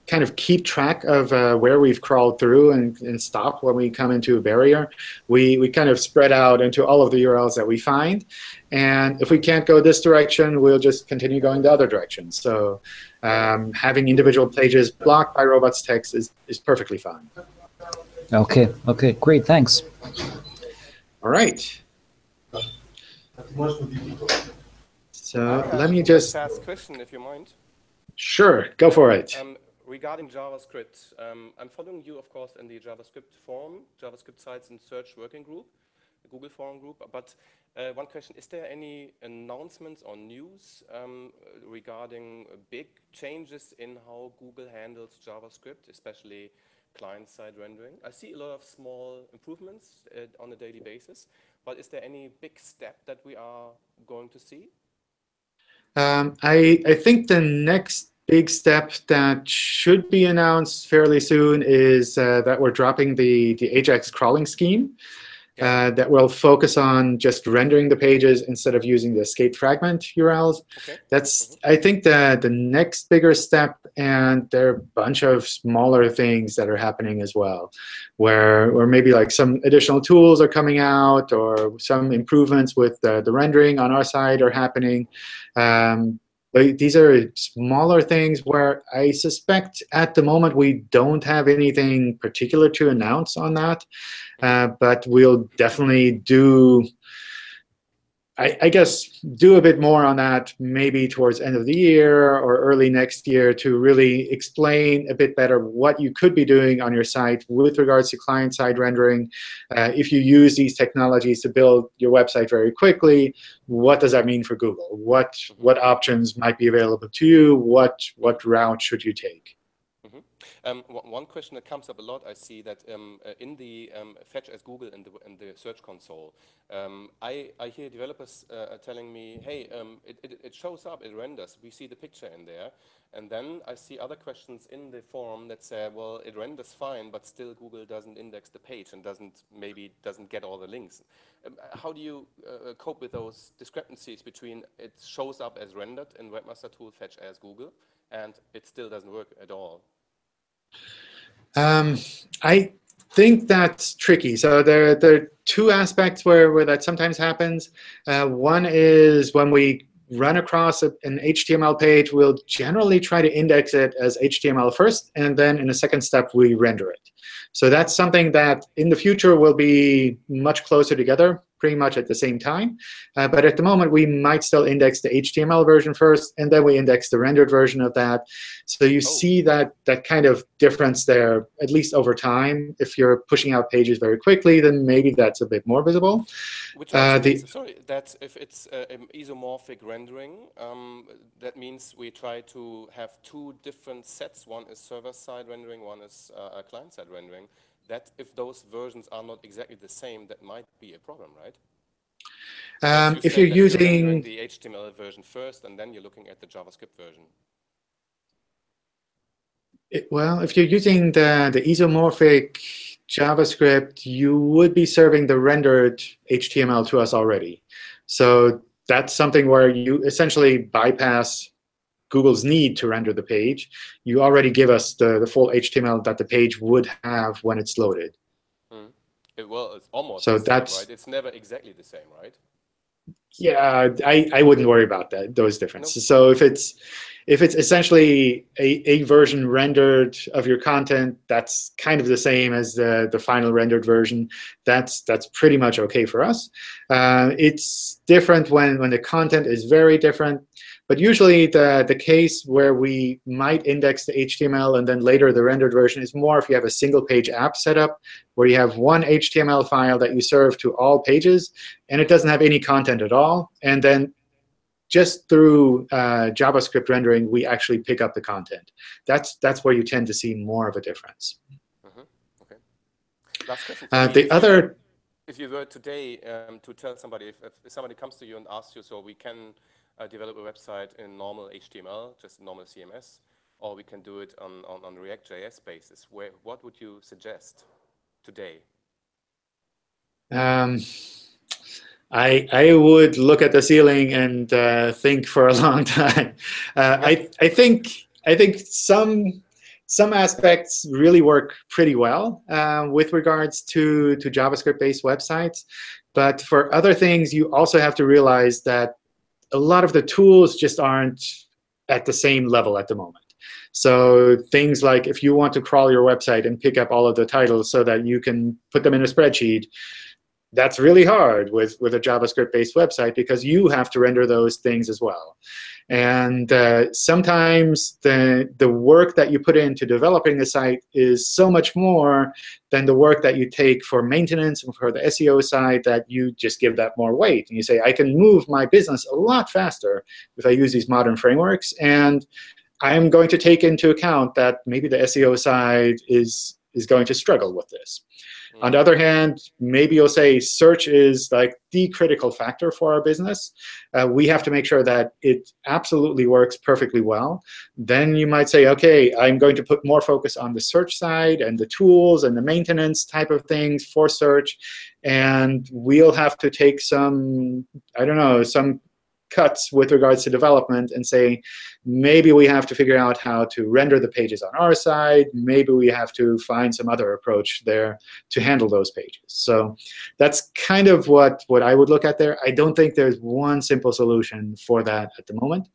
kind of keep track of uh, where we've crawled through and, and stop when we come into a barrier. We, we kind of spread out into all of the URLs that we find. And if we can't go this direction, we'll just continue going the other direction. So um, having individual pages blocked by robots text is, is perfectly fine. Okay, okay, great, thanks. All right. So let me just, Fast question, if you mind. sure, go for it. Um, regarding JavaScript, um, I'm following you, of course, in the JavaScript forum, JavaScript sites and search working group, the Google forum group. But uh, one question, is there any announcements or news um, regarding big changes in how Google handles JavaScript, especially client-side rendering? I see a lot of small improvements uh, on a daily basis, but is there any big step that we are going to see? Um, I, I think the next big step that should be announced fairly soon is uh, that we're dropping the, the Ajax crawling scheme. Uh, that will focus on just rendering the pages instead of using the escape fragment URLs. Okay. That's, I think, the, the next bigger step, and there are a bunch of smaller things that are happening as well, where, where maybe like some additional tools are coming out or some improvements with the, the rendering on our side are happening. Um, but these are smaller things where I suspect at the moment we don't have anything particular to announce on that. Uh, but we'll definitely do, I, I guess, do a bit more on that maybe towards end of the year or early next year to really explain a bit better what you could be doing on your site with regards to client-side rendering. Uh, if you use these technologies to build your website very quickly, what does that mean for Google? What, what options might be available to you? What, what route should you take? Um, one question that comes up a lot, I see that um, uh, in the um, fetch as Google in the, in the Search Console, um, I, I hear developers uh, telling me, hey, um, it, it, it shows up, it renders, we see the picture in there. And then I see other questions in the forum that say, well, it renders fine, but still Google doesn't index the page and doesn't maybe doesn't get all the links. Um, how do you uh, cope with those discrepancies between it shows up as rendered in Webmaster Tool fetch as Google and it still doesn't work at all? Um, I think that's tricky. So there, there are two aspects where, where that sometimes happens. Uh, one is when we run across a, an HTML page, we'll generally try to index it as HTML first, and then in a second step, we render it. So that's something that in the future will be much closer together pretty much at the same time. Uh, but at the moment, we might still index the HTML version first, and then we index the rendered version of that. So you oh. see that, that kind of difference there, at least over time. If you're pushing out pages very quickly, then maybe that's a bit more visible. Which uh, the, sorry, that's if it's uh, isomorphic rendering, um, that means we try to have two different sets. One is server-side rendering, one is uh, client-side rendering that if those versions are not exactly the same, that might be a problem, right? Um, you if you're using you're the HTML version first, and then you're looking at the JavaScript version. It, well, if you're using the, the isomorphic JavaScript, you would be serving the rendered HTML to us already. So that's something where you essentially bypass Google's need to render the page, you already give us the, the full HTML that the page would have when it's loaded. Mm. It, well, it's almost so that's same, right? It's never exactly the same, right? Yeah, I, I wouldn't worry about that those differences. Nope. So if it's if it's essentially a, a version rendered of your content that's kind of the same as the, the final rendered version, that's that's pretty much OK for us. Uh, it's different when, when the content is very different. But usually the, the case where we might index the HTML and then later the rendered version is more if you have a single page app set up where you have one HTML file that you serve to all pages, and it doesn't have any content at all. And then just through uh, JavaScript rendering, we actually pick up the content. That's, that's where you tend to see more of a difference. Mm -hmm. Okay. Last question. Uh, the other if you were today um, to tell somebody, if, if, somebody comes to you and asks you, so we can uh, develop a website in normal HTML, just normal CMS, or we can do it on, on, on React.js basis. Where, what would you suggest today? Um, I, I would look at the ceiling and uh, think for a long time. Uh, I, I think I think some some aspects really work pretty well uh, with regards to, to JavaScript-based websites. But for other things, you also have to realize that a lot of the tools just aren't at the same level at the moment. So things like if you want to crawl your website and pick up all of the titles so that you can put them in a spreadsheet, that's really hard with, with a JavaScript-based website because you have to render those things as well. And uh, sometimes the, the work that you put into developing a site is so much more than the work that you take for maintenance and for the SEO side that you just give that more weight. And you say, I can move my business a lot faster if I use these modern frameworks. And I'm going to take into account that maybe the SEO side is, is going to struggle with this. On the other hand, maybe you'll say search is like the critical factor for our business. Uh, we have to make sure that it absolutely works perfectly well. Then you might say, OK, I'm going to put more focus on the search side and the tools and the maintenance type of things for search. And we'll have to take some, I don't know, some cuts with regards to development and say, maybe we have to figure out how to render the pages on our side. Maybe we have to find some other approach there to handle those pages. So that's kind of what, what I would look at there. I don't think there's one simple solution for that at the moment.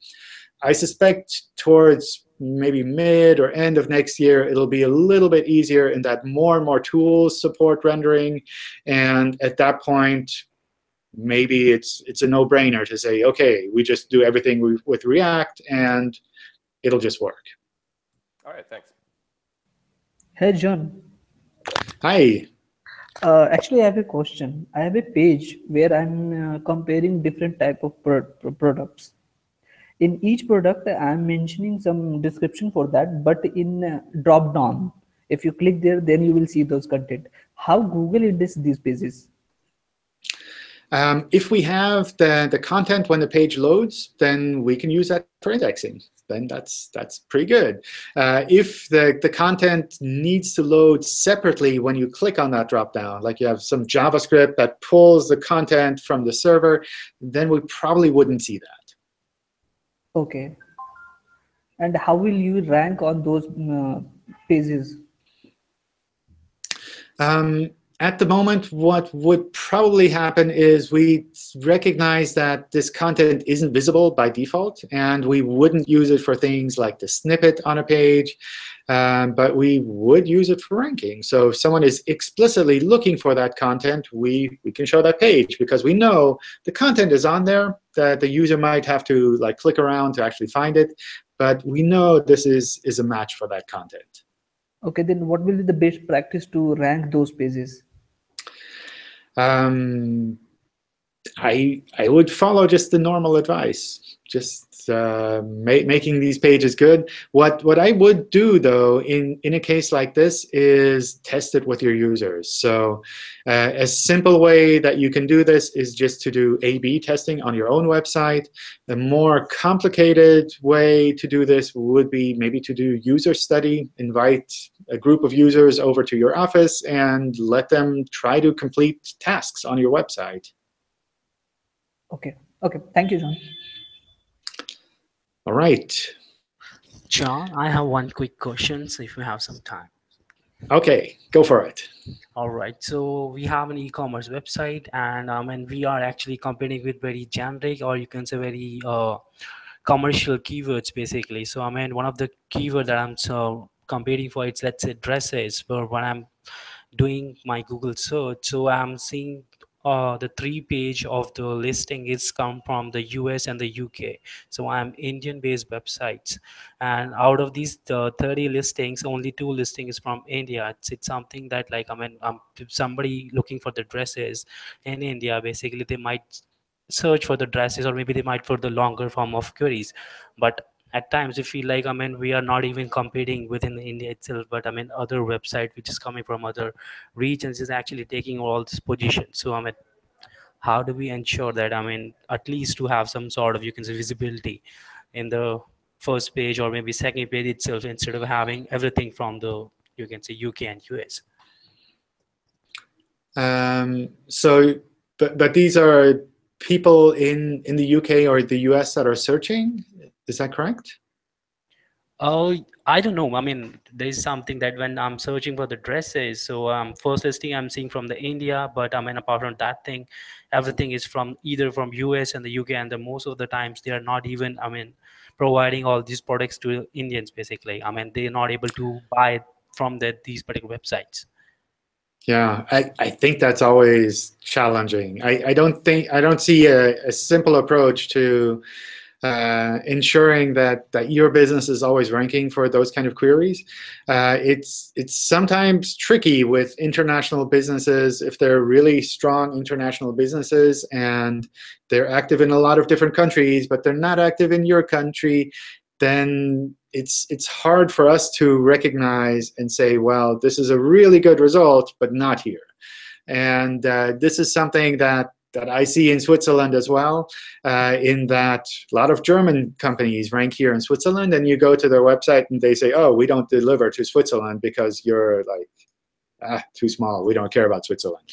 I suspect towards maybe mid or end of next year, it'll be a little bit easier in that more and more tools support rendering. And at that point, maybe it's it's a no-brainer to say, OK, we just do everything with React, and it'll just work. All right, thanks. Hey, John. Hi. Uh, actually, I have a question. I have a page where I'm uh, comparing different type of pro products. In each product, I'm mentioning some description for that, but in uh, drop down, if you click there, then you will see those content. How Google indexes these pages? Um, if we have the, the content when the page loads, then we can use that for indexing. Then that's that's pretty good. Uh, if the, the content needs to load separately when you click on that dropdown, like you have some JavaScript that pulls the content from the server, then we probably wouldn't see that. OK. And how will you rank on those uh, pages? Um, at the moment, what would probably happen is we recognize that this content isn't visible by default, and we wouldn't use it for things like the snippet on a page, um, but we would use it for ranking. So if someone is explicitly looking for that content, we, we can show that page because we know the content is on there, that the user might have to like click around to actually find it, but we know this is, is a match for that content. Okay, then what will be the best practice to rank those pages? Um, I I would follow just the normal advice, just uh, ma making these pages good. What what I would do though in in a case like this is test it with your users. So uh, a simple way that you can do this is just to do A/B testing on your own website. A more complicated way to do this would be maybe to do user study, invite a group of users over to your office and let them try to complete tasks on your website. Okay. Okay. Thank you, John. All right. John, I have one quick question, so if you have some time. Okay, go for it. All right, so we have an e-commerce website, and um, and we are actually competing with very generic, or you can say very uh, commercial keywords, basically. So I mean, one of the keyword that I'm so competing for, it's let's say dresses. But when I'm doing my Google search, so I'm seeing uh, the three page of the listing is come from the US and the UK. So I'm Indian based websites. And out of these the 30 listings, only two listings from India. It's, it's something that like, I mean, um, somebody looking for the dresses in India, basically they might search for the dresses or maybe they might for the longer form of queries. But at times we feel like i mean we are not even competing within india itself but i mean other website which is coming from other regions is actually taking all this position. So i mean how do we ensure that i mean at least to have some sort of you can say visibility in the first page or maybe second page itself instead of having everything from the you can say uk and us um, so but but these are people in in the uk or the us that are searching is that correct? Oh, I don't know. I mean, there is something that when I'm searching for the dresses, so um, first listing I'm seeing from the India, but I mean, apart from that thing, everything is from either from US and the UK, and the most of the times they are not even, I mean, providing all these products to Indians basically. I mean, they're not able to buy from the, these particular websites. Yeah, I, I think that's always challenging. I, I don't think I don't see a, a simple approach to uh, ensuring that that your business is always ranking for those kind of queries. Uh, it's it's sometimes tricky with international businesses if they're really strong international businesses and they're active in a lot of different countries, but they're not active in your country. Then it's it's hard for us to recognize and say, well, this is a really good result, but not here. And uh, this is something that that I see in Switzerland as well, uh, in that a lot of German companies rank here in Switzerland, and you go to their website and they say, oh, we don't deliver to Switzerland because you're like ah, too small. We don't care about Switzerland.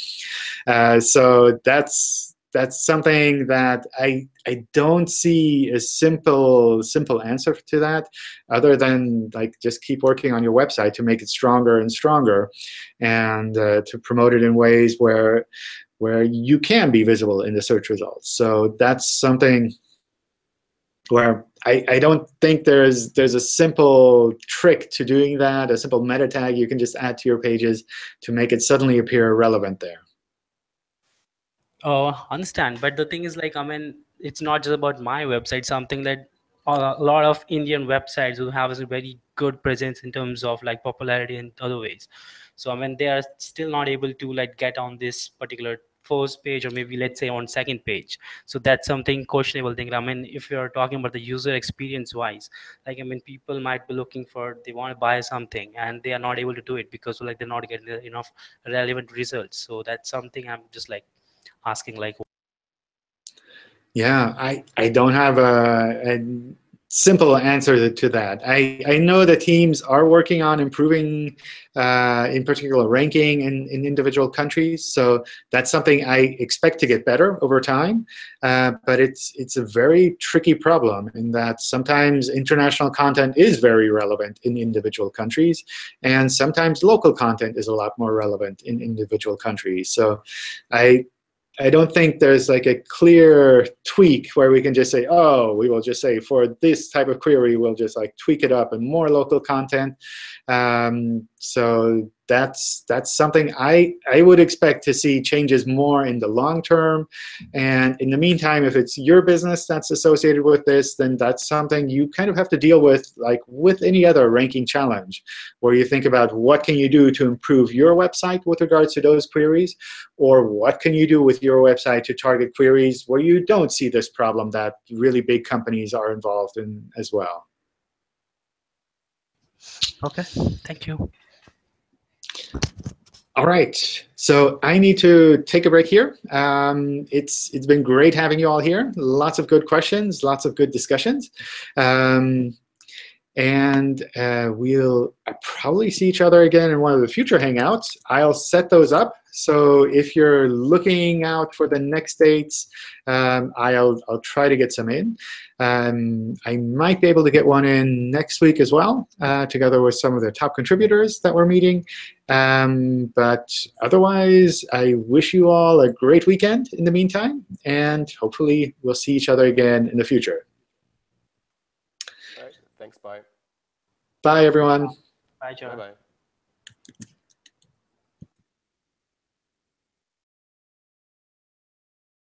Uh, so that's that's something that I I don't see a simple simple answer to that, other than like just keep working on your website to make it stronger and stronger, and uh, to promote it in ways where where you can be visible in the search results. So that's something where I, I don't think there's there's a simple trick to doing that, a simple meta tag you can just add to your pages to make it suddenly appear relevant there. Oh, understand. But the thing is like, I mean, it's not just about my website, something that a lot of Indian websites who have a very good presence in terms of like popularity in other ways. So I mean, they are still not able to like get on this particular first page or maybe let's say on second page. So that's something questionable thing i mean if you're talking about the user experience wise like i mean people might be looking for they want to buy something and they are not able to do it because like they're not getting enough relevant results. So that's something i'm just like asking like yeah i i don't have a, a simple answer to that. I, I know the teams are working on improving, uh, in particular, ranking in, in individual countries. So that's something I expect to get better over time. Uh, but it's, it's a very tricky problem in that sometimes international content is very relevant in individual countries, and sometimes local content is a lot more relevant in individual countries. So I I don't think there's like a clear tweak where we can just say, oh, we will just say for this type of query, we'll just like tweak it up and more local content. Um, so that's that's something I I would expect to see changes more in the long term. And in the meantime, if it's your business that's associated with this, then that's something you kind of have to deal with, like with any other ranking challenge, where you think about what can you do to improve your website with regards to those queries, or what can you do with your website to target queries where you don't see this problem that really big companies are involved in as well. Okay, thank you. All right, so I need to take a break here. Um, it's it's been great having you all here. Lots of good questions, lots of good discussions. Um, and uh, we'll probably see each other again in one of the future Hangouts. I'll set those up. So if you're looking out for the next dates, um, I'll, I'll try to get some in. Um, I might be able to get one in next week as well, uh, together with some of the top contributors that we're meeting. Um, but otherwise, I wish you all a great weekend in the meantime, and hopefully we'll see each other again in the future. All right. Thanks. Bye. Bye, everyone. Bye, John. Bye-bye.